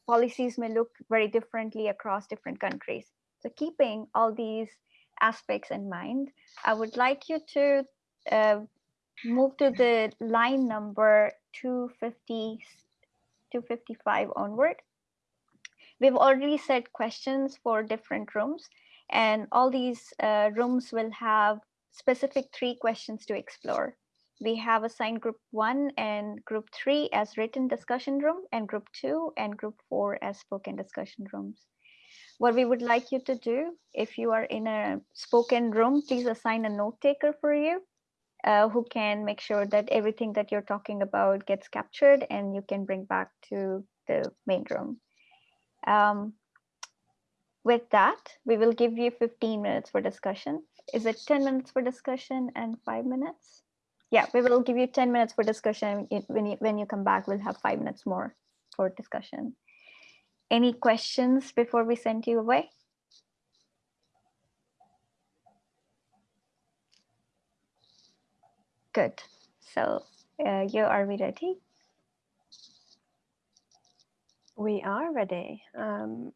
Speaker 1: policies may look very differently across different countries. So keeping all these aspects in mind, I would like you to uh, move to the line number 250, 255 onward. We've already set questions for different rooms and all these uh, rooms will have specific three questions to explore. We have assigned group one and group three as written discussion room and group two and group four as spoken discussion rooms. What we would like you to do, if you are in a spoken room, please assign a note taker for you uh, who can make sure that everything that you're talking about gets captured and you can bring back to the main room. Um, with that, we will give you 15 minutes for discussion. Is it 10 minutes for discussion and five minutes? Yeah, we will give you 10 minutes for discussion. When you, when you come back, we'll have five minutes more for discussion. Any questions before we send you away? Good. So uh, you are we ready?
Speaker 6: We are ready. Um,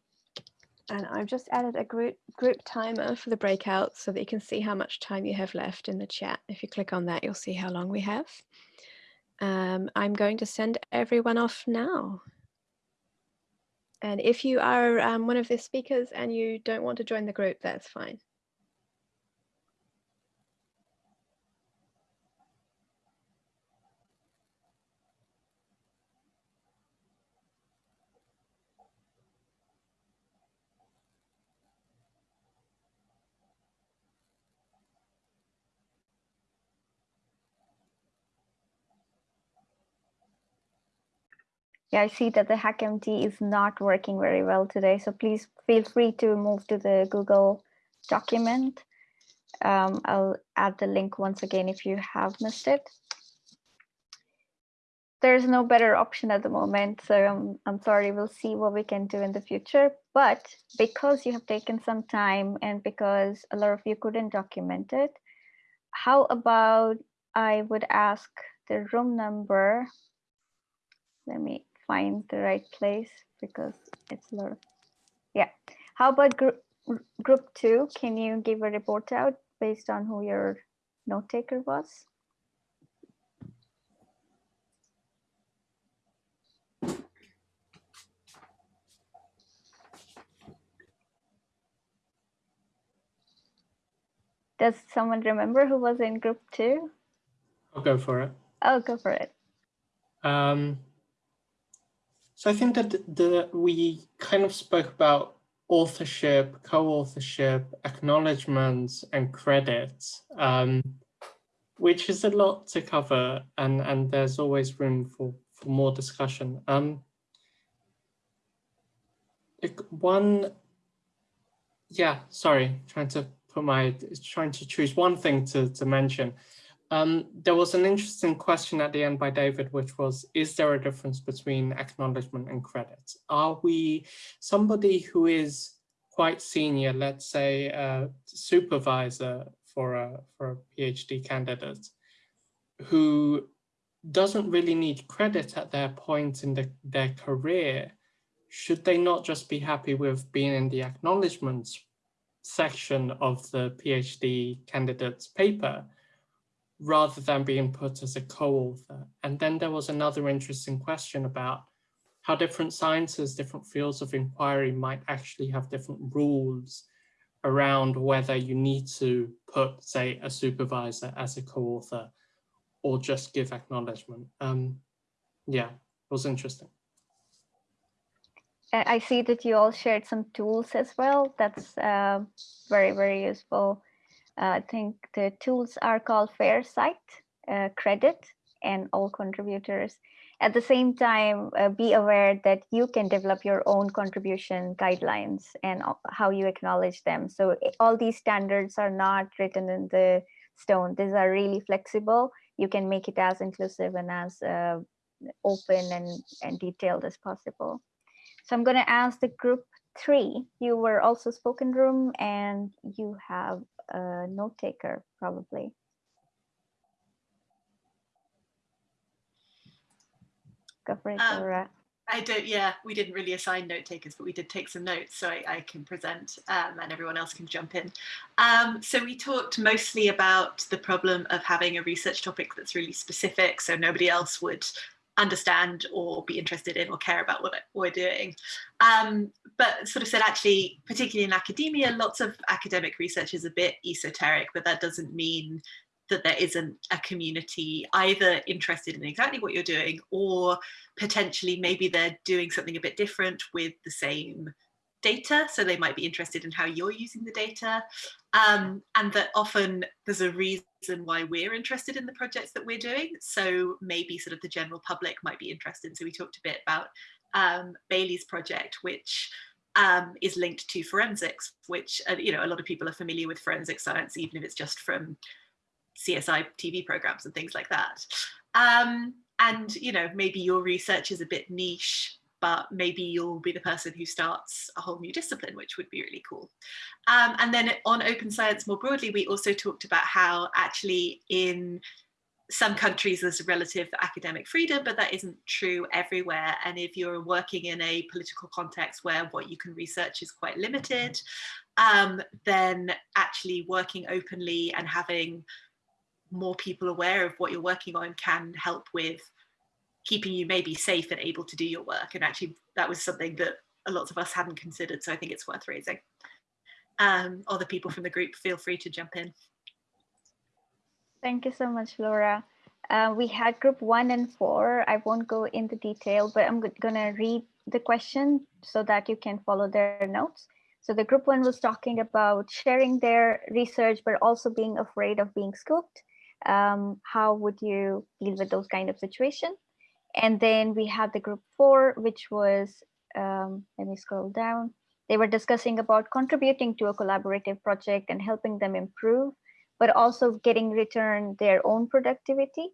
Speaker 6: and I've just added a group group timer for the breakout so that you can see how much time you have left in the chat. If you click on that, you'll see how long we have. Um, I'm going to send everyone off now. And if you are um, one of the speakers and you don't want to join the group, that's fine.
Speaker 1: Yeah, I see that the HackMD is not working very well today. So please feel free to move to the Google document. Um, I'll add the link once again if you have missed it. There's no better option at the moment, so I'm, I'm sorry, we'll see what we can do in the future. But because you have taken some time and because a lot of you couldn't document it, how about I would ask the room number. Let me find the right place because it's a lot of, yeah. How about group, group two? Can you give a report out based on who your note taker was? Does someone remember who was in group two?
Speaker 9: I'll go for it.
Speaker 1: Oh, go for it.
Speaker 9: Um, so I think that the, we kind of spoke about authorship, co-authorship, acknowledgements, and credits, um, which is a lot to cover, and and there's always room for for more discussion. Um, one, yeah, sorry, trying to put my trying to choose one thing to to mention. Um, there was an interesting question at the end by David, which was, is there a difference between acknowledgement and credit? Are we somebody who is quite senior, let's say a supervisor for a, for a PhD candidate, who doesn't really need credit at their point in the, their career, should they not just be happy with being in the acknowledgements section of the PhD candidate's paper? Rather than being put as a co-author. And then there was another interesting question about how different sciences, different fields of inquiry might actually have different rules around whether you need to put, say, a supervisor as a co-author or just give acknowledgement. Um, yeah, it was interesting.
Speaker 1: I see that you all shared some tools as well. That's uh, very, very useful. Uh, I think the tools are called FairCite, uh, Credit, and all contributors. At the same time, uh, be aware that you can develop your own contribution guidelines and how you acknowledge them. So all these standards are not written in the stone. These are really flexible. You can make it as inclusive and as uh, open and, and detailed as possible. So I'm going to ask the group three. You were also spoken room and you have a note taker probably. Go for it,
Speaker 10: um,
Speaker 1: Laura.
Speaker 10: I don't, yeah, we didn't really assign note takers, but we did take some notes, so I, I can present um, and everyone else can jump in. Um, so we talked mostly about the problem of having a research topic that's really specific, so nobody else would understand or be interested in or care about what we're doing. Um, but sort of said actually, particularly in academia, lots of academic research is a bit esoteric, but that doesn't mean that there isn't a community either interested in exactly what you're doing or potentially maybe they're doing something a bit different with the same data. So they might be interested in how you're using the data. Um, and that often there's a reason why we're interested in the projects that we're doing. So maybe sort of the general public might be interested. So we talked a bit about um, Bailey's project, which um, is linked to forensics, which, uh, you know, a lot of people are familiar with forensic science, even if it's just from CSI TV programs and things like that. Um, and, you know, maybe your research is a bit niche, but maybe you'll be the person who starts a whole new discipline, which would be really cool. Um, and then on open science more broadly, we also talked about how actually in some countries there's a relative academic freedom, but that isn't true everywhere. And if you're working in a political context where what you can research is quite limited, um, then actually working openly and having more people aware of what you're working on can help with keeping you maybe safe and able to do your work. And actually that was something that a lot of us hadn't considered. So I think it's worth raising. Um, other people from the group, feel free to jump in.
Speaker 1: Thank you so much, Laura. Uh, we had group one and four. I won't go into detail, but I'm going to read the question so that you can follow their notes. So the group one was talking about sharing their research, but also being afraid of being scooped um, how would you deal with those kind of situation? And then we have the group four, which was, um, let me scroll down. They were discussing about contributing to a collaborative project and helping them improve, but also getting return their own productivity.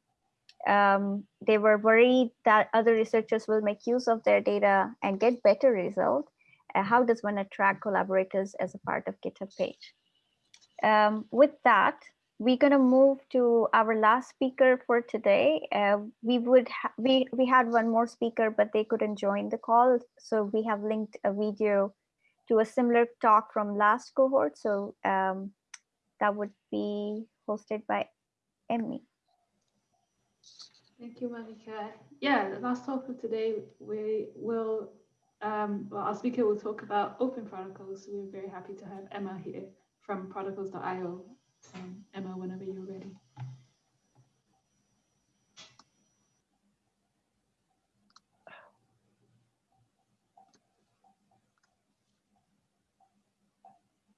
Speaker 1: Um, they were worried that other researchers will make use of their data and get better result. Uh, how does one attract collaborators as a part of GitHub page? Um, with that, we're going to move to our last speaker for today. Uh, we would we we had one more speaker, but they couldn't join the call, so we have linked a video to a similar talk from last cohort. So um, that would be hosted by Emmy.
Speaker 7: Thank you, Malvika. Yeah, the last talk of today, we will, um, well, our speaker will talk about open protocols. We're very happy to have Emma here from protocols.io um, Emma, whenever you're ready.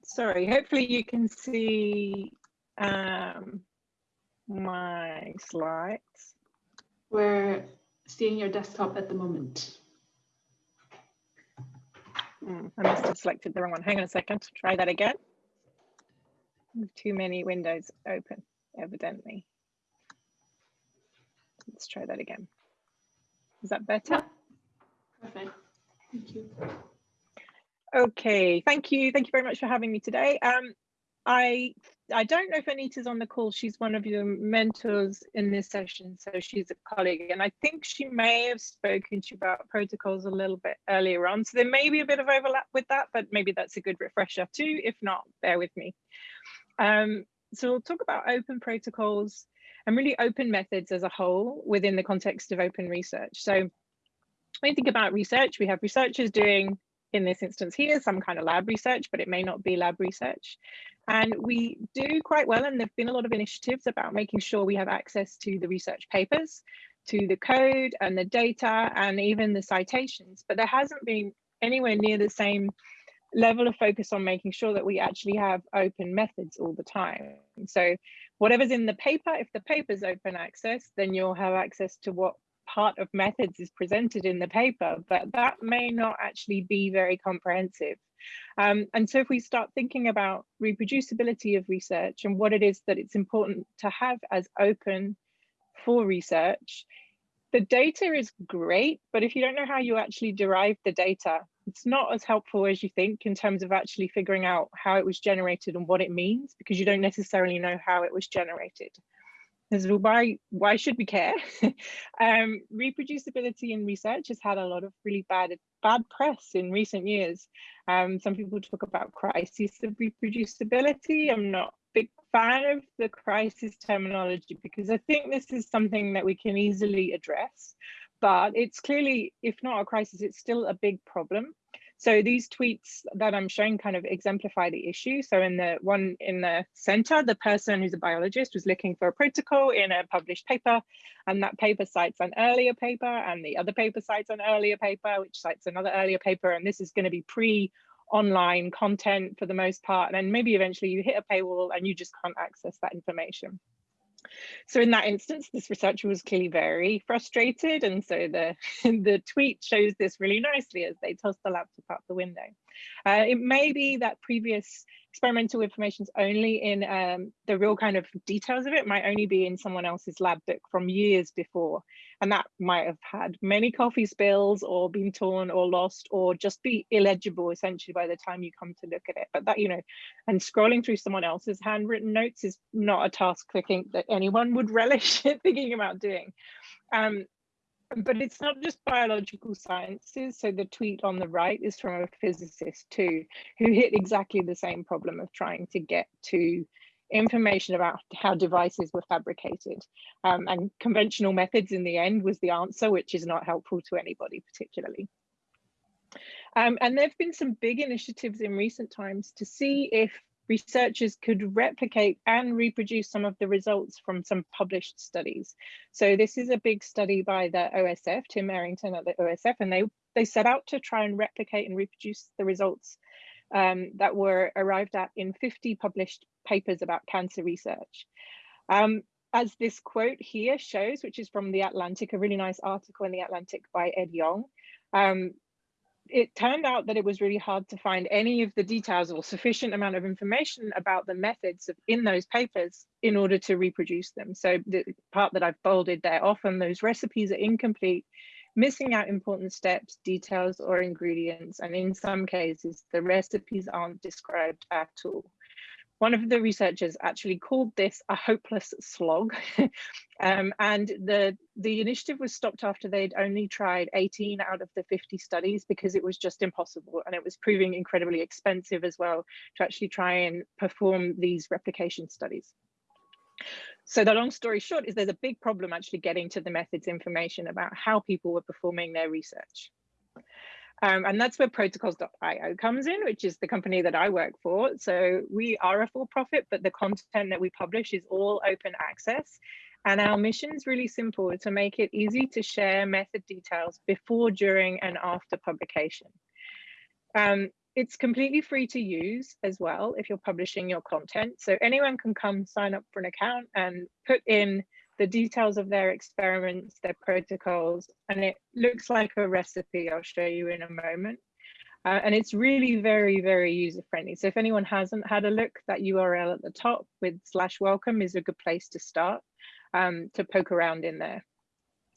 Speaker 11: Sorry, hopefully you can see um, my slides.
Speaker 7: We're seeing your desktop at the moment.
Speaker 11: Mm, I must have selected the wrong one. Hang on a second, try that again too many windows open, evidently. Let's try that again. Is that better?
Speaker 7: Perfect. Thank you.
Speaker 11: Okay, thank you. Thank you very much for having me today. Um, I I don't know if Anita's on the call. She's one of your mentors in this session, so she's a colleague, and I think she may have spoken to you about protocols a little bit earlier on. So there may be a bit of overlap with that, but maybe that's a good refresher too. If not, bear with me. Um, so we'll talk about open protocols and really open methods as a whole within the context of open research. So when you think about research, we have researchers doing, in this instance here, some kind of lab research, but it may not be lab research. And we do quite well, and there've been a lot of initiatives about making sure we have access to the research papers, to the code and the data, and even the citations, but there hasn't been anywhere near the same level of focus on making sure that we actually have open methods all the time. So whatever's in the paper, if the paper's open access, then you'll have access to what part of methods is presented in the paper, but that may not actually be very comprehensive. Um, and so if we start thinking about reproducibility of research and what it is that it's important to have as open for research, the data is great, but if you don't know how you actually derive the data, it's not as helpful as you think in terms of actually figuring out how it was generated and what it means because you don't necessarily know how it was generated. Is why why should we care? um, reproducibility in research has had a lot of really bad bad press in recent years. Um, some people talk about crisis of reproducibility. I'm not a big fan of the crisis terminology because I think this is something that we can easily address, but it's clearly, if not a crisis, it's still a big problem. So these tweets that I'm showing kind of exemplify the issue. So in the one in the center, the person who's a biologist was looking for a protocol in a published paper, and that paper cites an earlier paper, and the other paper cites an earlier paper, which cites another earlier paper, and this is going to be pre online content for the most part. And then maybe eventually you hit a paywall and you just can't access that information. So in that instance, this researcher was clearly very frustrated. And so the, the tweet shows this really nicely as they toss the laptop out the window. Uh, it may be that previous experimental information is only in um, the real kind of details of it might only be in someone else's lab book from years before. And that might have had many coffee spills or been torn or lost or just be illegible essentially by the time you come to look at it. But that, you know, and scrolling through someone else's handwritten notes is not a task I think that anyone would relish thinking about doing. Um, but it's not just biological sciences. So the tweet on the right is from a physicist too, who hit exactly the same problem of trying to get to information about how devices were fabricated. Um, and conventional methods in the end was the answer, which is not helpful to anybody particularly. Um, and there have been some big initiatives in recent times to see if researchers could replicate and reproduce some of the results from some published studies. So this is a big study by the OSF, Tim Errington at the OSF, and they, they set out to try and replicate and reproduce the results um, that were arrived at in 50 published papers about cancer research. Um, as this quote here shows, which is from The Atlantic, a really nice article in The Atlantic by Ed Yong, um, it turned out that it was really hard to find any of the details or sufficient amount of information about the methods of, in those papers in order to reproduce them. So the part that I've bolded there, often those recipes are incomplete, missing out important steps, details, or ingredients. And in some cases, the recipes aren't described at all one of the researchers actually called this a hopeless slog. um, and the, the initiative was stopped after they'd only tried 18 out of the 50 studies because it was just impossible. And it was proving incredibly expensive as well to actually try and perform these replication studies. So the long story short is there's a big problem actually getting to the methods information about how people were performing their research. Um, and that's where protocols.io comes in, which is the company that I work for. So we are a for-profit, but the content that we publish is all open access. And our mission is really simple to make it easy to share method details before, during, and after publication. Um, it's completely free to use as well if you're publishing your content. So anyone can come sign up for an account and put in the details of their experiments, their protocols, and it looks like a recipe I'll show you in a moment. Uh, and it's really very, very user friendly. So if anyone hasn't had a look, that URL at the top with slash welcome is a good place to start um, to poke around in there.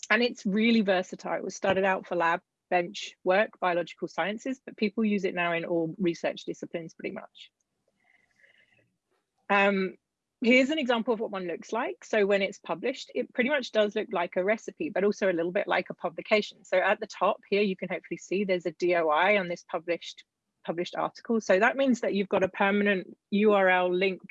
Speaker 11: And it's really versatile. It was started out for lab bench work, biological sciences, but people use it now in all research disciplines pretty much. Um, Here's an example of what one looks like. So when it's published, it pretty much does look like a recipe, but also a little bit like a publication. So at the top here, you can hopefully see there's a DOI on this published published article. So that means that you've got a permanent URL link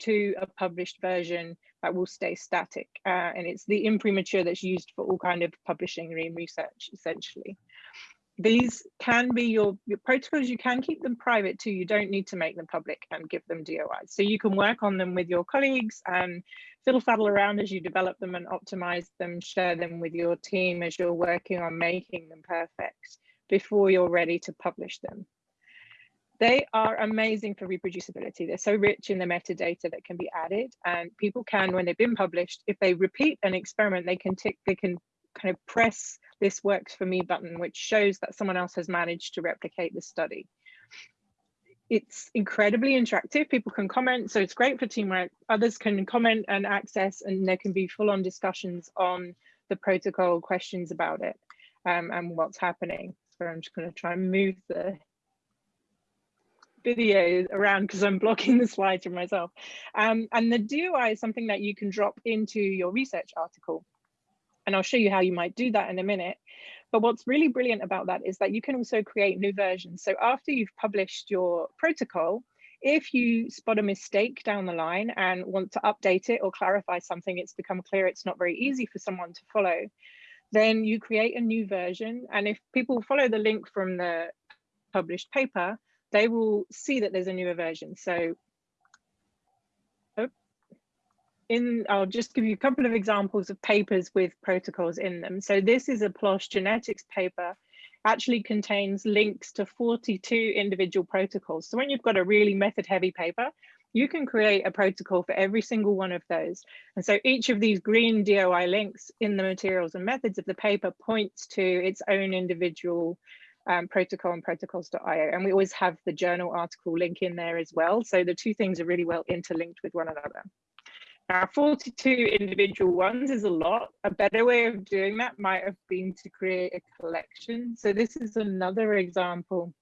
Speaker 11: to a published version that will stay static. Uh, and it's the imprimatur that's used for all kind of publishing and research, essentially these can be your, your protocols, you can keep them private too. You don't need to make them public and give them DOIs. So you can work on them with your colleagues and fiddle faddle around as you develop them and optimize them, share them with your team as you're working on making them perfect before you're ready to publish them. They are amazing for reproducibility. They're so rich in the metadata that can be added and people can, when they've been published, if they repeat an experiment, they can tick, they can kind of press this works for me button, which shows that someone else has managed to replicate the study. It's incredibly interactive. People can comment, so it's great for teamwork. Others can comment and access, and there can be full-on discussions on the protocol, questions about it, um, and what's happening. So I'm just going to try and move the video around because I'm blocking the slides for myself. Um, and the DOI is something that you can drop into your research article. And I'll show you how you might do that in a minute. But what's really brilliant about that is that you can also create new versions. So after you've published your protocol, if you spot a mistake down the line and want to update it or clarify something, it's become clear it's not very easy for someone to follow, then you create a new version. And if people follow the link from the published paper, they will see that there's a newer version. So oh, in, I'll just give you a couple of examples of papers with protocols in them. So this is a PLOS genetics paper, actually contains links to 42 individual protocols. So when you've got a really method heavy paper, you can create a protocol for every single one of those. And so each of these green DOI links in the materials and methods of the paper points to its own individual um, protocol and protocols.io. And we always have the journal article link in there as well. So the two things are really well interlinked with one another. Now, 42 individual ones is a lot. A better way of doing that might have been to create a collection. So this is another example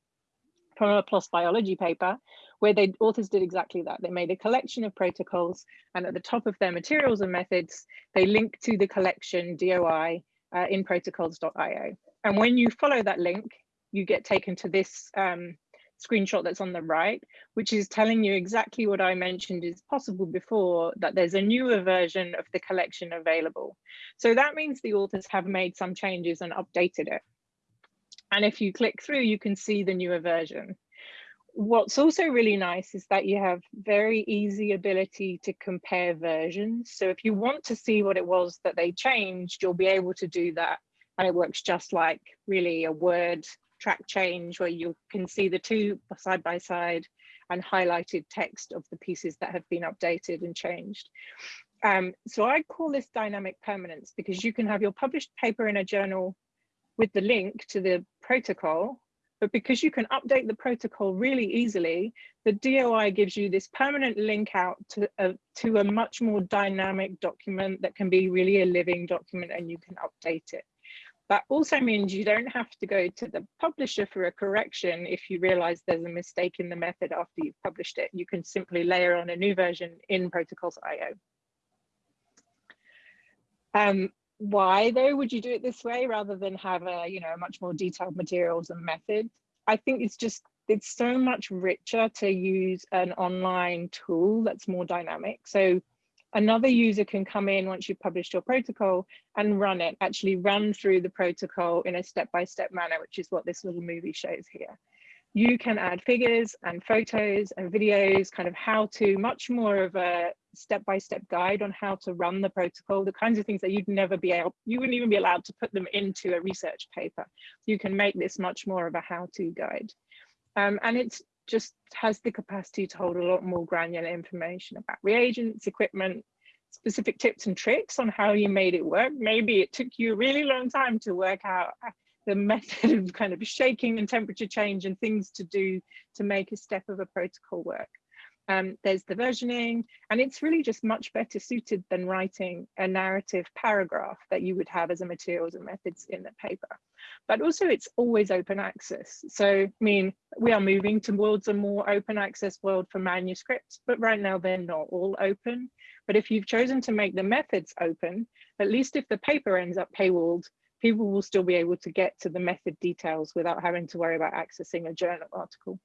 Speaker 11: from a PLOS biology paper where the authors did exactly that. They made a collection of protocols and at the top of their materials and methods, they link to the collection DOI uh, in protocols.io. And when you follow that link, you get taken to this um, screenshot that's on the right, which is telling you exactly what I mentioned is possible before, that there's a newer version of the collection available. So that means the authors have made some changes and updated it. And if you click through, you can see the newer version. What's also really nice is that you have very easy ability to compare versions. So if you want to see what it was that they changed, you'll be able to do that. And it works just like really a Word track change where you can see the two side by side and highlighted text of the pieces that have been updated and changed. Um, so I call this dynamic permanence because you can have your published paper in a journal with the link to the protocol, but because you can update the protocol really easily, the DOI gives you this permanent link out to a, to a much more dynamic document that can be really a living document and you can update it. That also means you don't have to go to the publisher for a correction if you realize there's a mistake in the method after you've published it. You can simply layer on a new version in protocols.io. Um, why though would you do it this way rather than have a you know much more detailed materials and method? I think it's just it's so much richer to use an online tool that's more dynamic. So another user can come in once you've published your protocol and run it, actually run through the protocol in a step-by-step -step manner, which is what this little movie shows here. You can add figures and photos and videos, kind of how to, much more of a step-by-step -step guide on how to run the protocol, the kinds of things that you'd never be able, you wouldn't even be allowed to put them into a research paper. You can make this much more of a how-to guide. Um, and it's just has the capacity to hold a lot more granular information about reagents, equipment, specific tips and tricks on how you made it work. Maybe it took you a really long time to work out the method of kind of shaking and temperature change and things to do to make a step of a protocol work. Um, there's the versioning, and it's really just much better suited than writing a narrative paragraph that you would have as a materials and methods in the paper. But also it's always open access. So, I mean, we are moving towards a more open access world for manuscripts, but right now they're not all open. But if you've chosen to make the methods open, at least if the paper ends up paywalled, people will still be able to get to the method details without having to worry about accessing a journal article.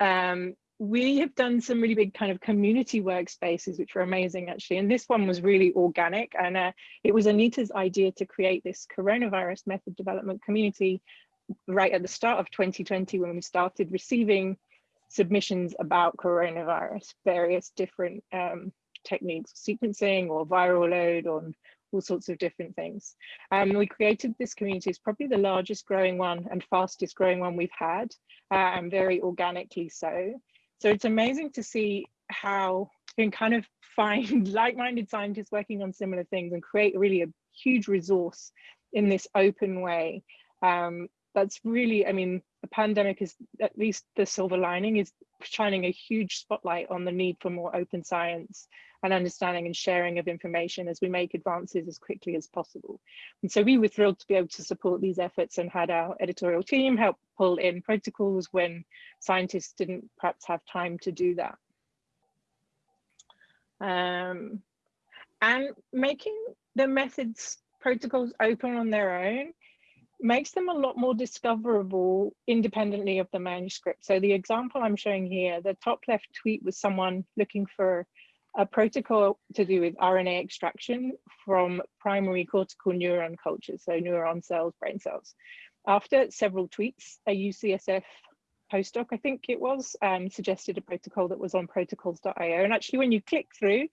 Speaker 11: Um, we have done some really big kind of community workspaces, which were amazing actually. And this one was really organic. And uh, it was Anita's idea to create this coronavirus method development community right at the start of 2020 when we started receiving submissions about coronavirus, various different um, techniques, sequencing or viral load or all sorts of different things. Um, we created this community, it's probably the largest growing one and fastest growing one we've had, uh, and very organically so. So it's amazing to see how you can kind of find like-minded scientists working on similar things and create really a huge resource in this open way. Um, that's really, I mean, the pandemic is at least the silver lining is shining a huge spotlight on the need for more open science and understanding and sharing of information as we make advances as quickly as possible. And so we were thrilled to be able to support these efforts and had our editorial team help pull in protocols when scientists didn't perhaps have time to do that. Um, and making the methods protocols open on their own makes them a lot more discoverable independently of the manuscript. So the example I'm showing here, the top left tweet was someone looking for a protocol to do with RNA extraction from primary cortical neuron cultures, so neuron cells, brain cells. After several tweets, a UCSF postdoc, I think it was, um, suggested a protocol that was on protocols.io. And actually, when you click through,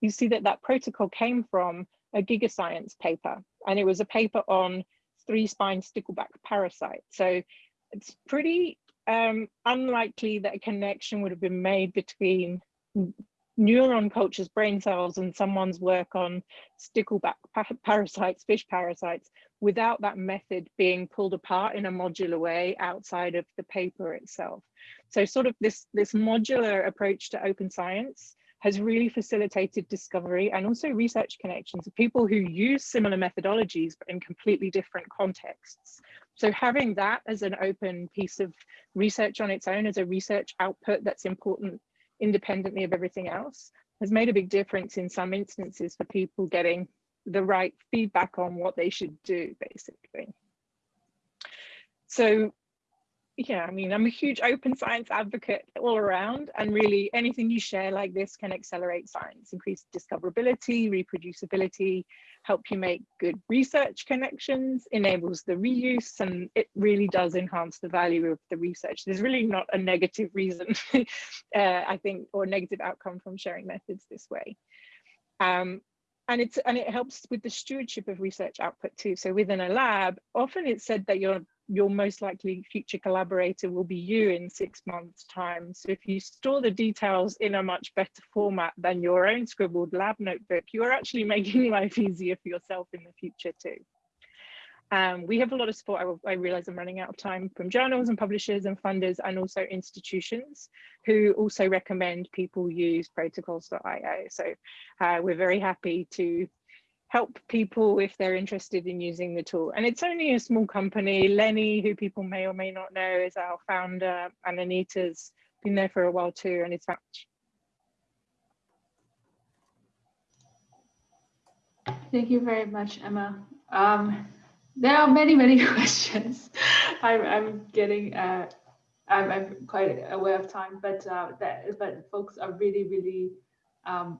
Speaker 11: you see that that protocol came from a GigaScience paper, and it was a paper on three spine stickleback parasite. So it's pretty um, unlikely that a connection would have been made between neuron cultures, brain cells, and someone's work on stickleback parasites, fish parasites, without that method being pulled apart in a modular way outside of the paper itself. So sort of this, this modular approach to open science has really facilitated discovery and also research connections of people who use similar methodologies but in completely different contexts. So having that as an open piece of research on its own as a research output that's important independently of everything else has made a big difference in some instances for people getting the right feedback on what they should do basically. So yeah, I mean, I'm a huge open science advocate all around, and really anything you share like this can accelerate science, increase discoverability, reproducibility, help you make good research connections, enables the reuse, and it really does enhance the value of the research. There's really not a negative reason, uh, I think, or negative outcome from sharing methods this way. Um, and it's and it helps with the stewardship of research output too. So within a lab, often it's said that you're your most likely future collaborator will be you in six months time. So if you store the details in a much better format than your own scribbled lab notebook, you are actually making life easier for yourself in the future too. Um, we have a lot of support, I, I, realize I'm running out of time, from journals and publishers and funders and also institutions who also recommend people use protocols.io. So uh, we're very happy to help people if they're interested in using the tool. And it's only a small company. Lenny, who people may or may not know, is our founder, and Anita's been there for a while too, and it's.
Speaker 7: Thank you very much, Emma. Um, there are many, many questions. I'm, I'm getting, uh, I'm, I'm, quite aware of time, but uh, that, but folks are really, really um,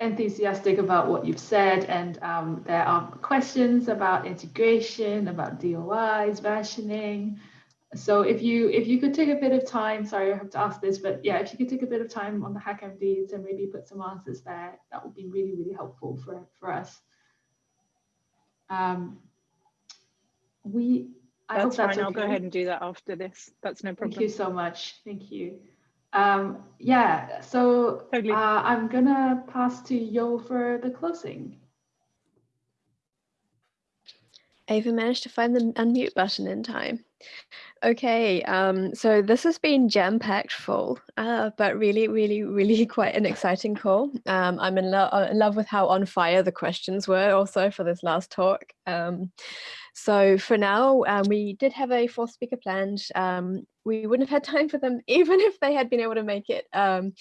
Speaker 7: enthusiastic about what you've said and um, there are questions about integration, about DOIs, versioning. So if you if you could take a bit of time, sorry I have to ask this, but yeah, if you could take a bit of time on the HackMDs and maybe put some answers there, that would be really, really helpful for, for us. Um, we,
Speaker 11: I that's fine, that's okay. I'll go ahead and do that after this. That's no problem.
Speaker 7: Thank you so much. Thank you. Um, yeah, so totally. uh, I'm gonna pass to Yo for the closing.
Speaker 2: Ava managed to find the unmute button in time. Okay, um, so this has been jam-packed full, uh, but really, really, really quite an exciting call. Um, I'm in, lo uh, in, love with how on fire the questions were also for this last talk. Um, so for now, um, we did have a fourth speaker planned. Um, we wouldn't have had time for them even if they had been able to make it. Um,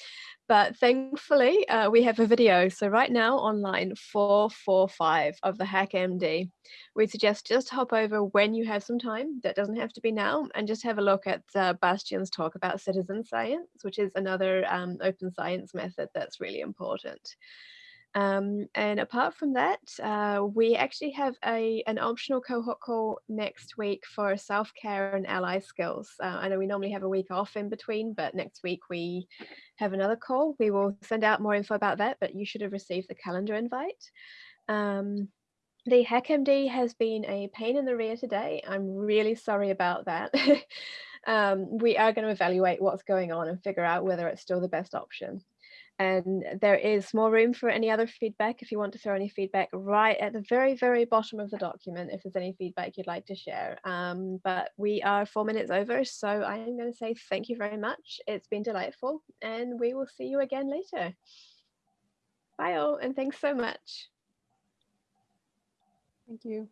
Speaker 2: but thankfully, uh, we have a video. So right now online 445 of the HackMD, we suggest just hop over when you have some time. That doesn't have to be now. And just have a look at uh, Bastian's talk about citizen science, which is another um, open science method that's really important. Um, and apart from that, uh, we actually have a an optional cohort call next week for self-care and ally skills. Uh, I know we normally have a week off in between, but next week we have another call. We will send out more info about that, but you should have received the calendar invite. Um, the HackMD has been a pain in the rear today. I'm really sorry about that. um, we are going to evaluate what's going on and figure out whether it's still the best option. And there is more room for any other feedback if you want to throw any feedback right at the very, very bottom of the document if there's any feedback you'd like to share. Um, but we are four minutes over, so I am going to say thank you very much. It's been delightful, and we will see you again later. Bye all, and thanks so much.
Speaker 12: Thank you.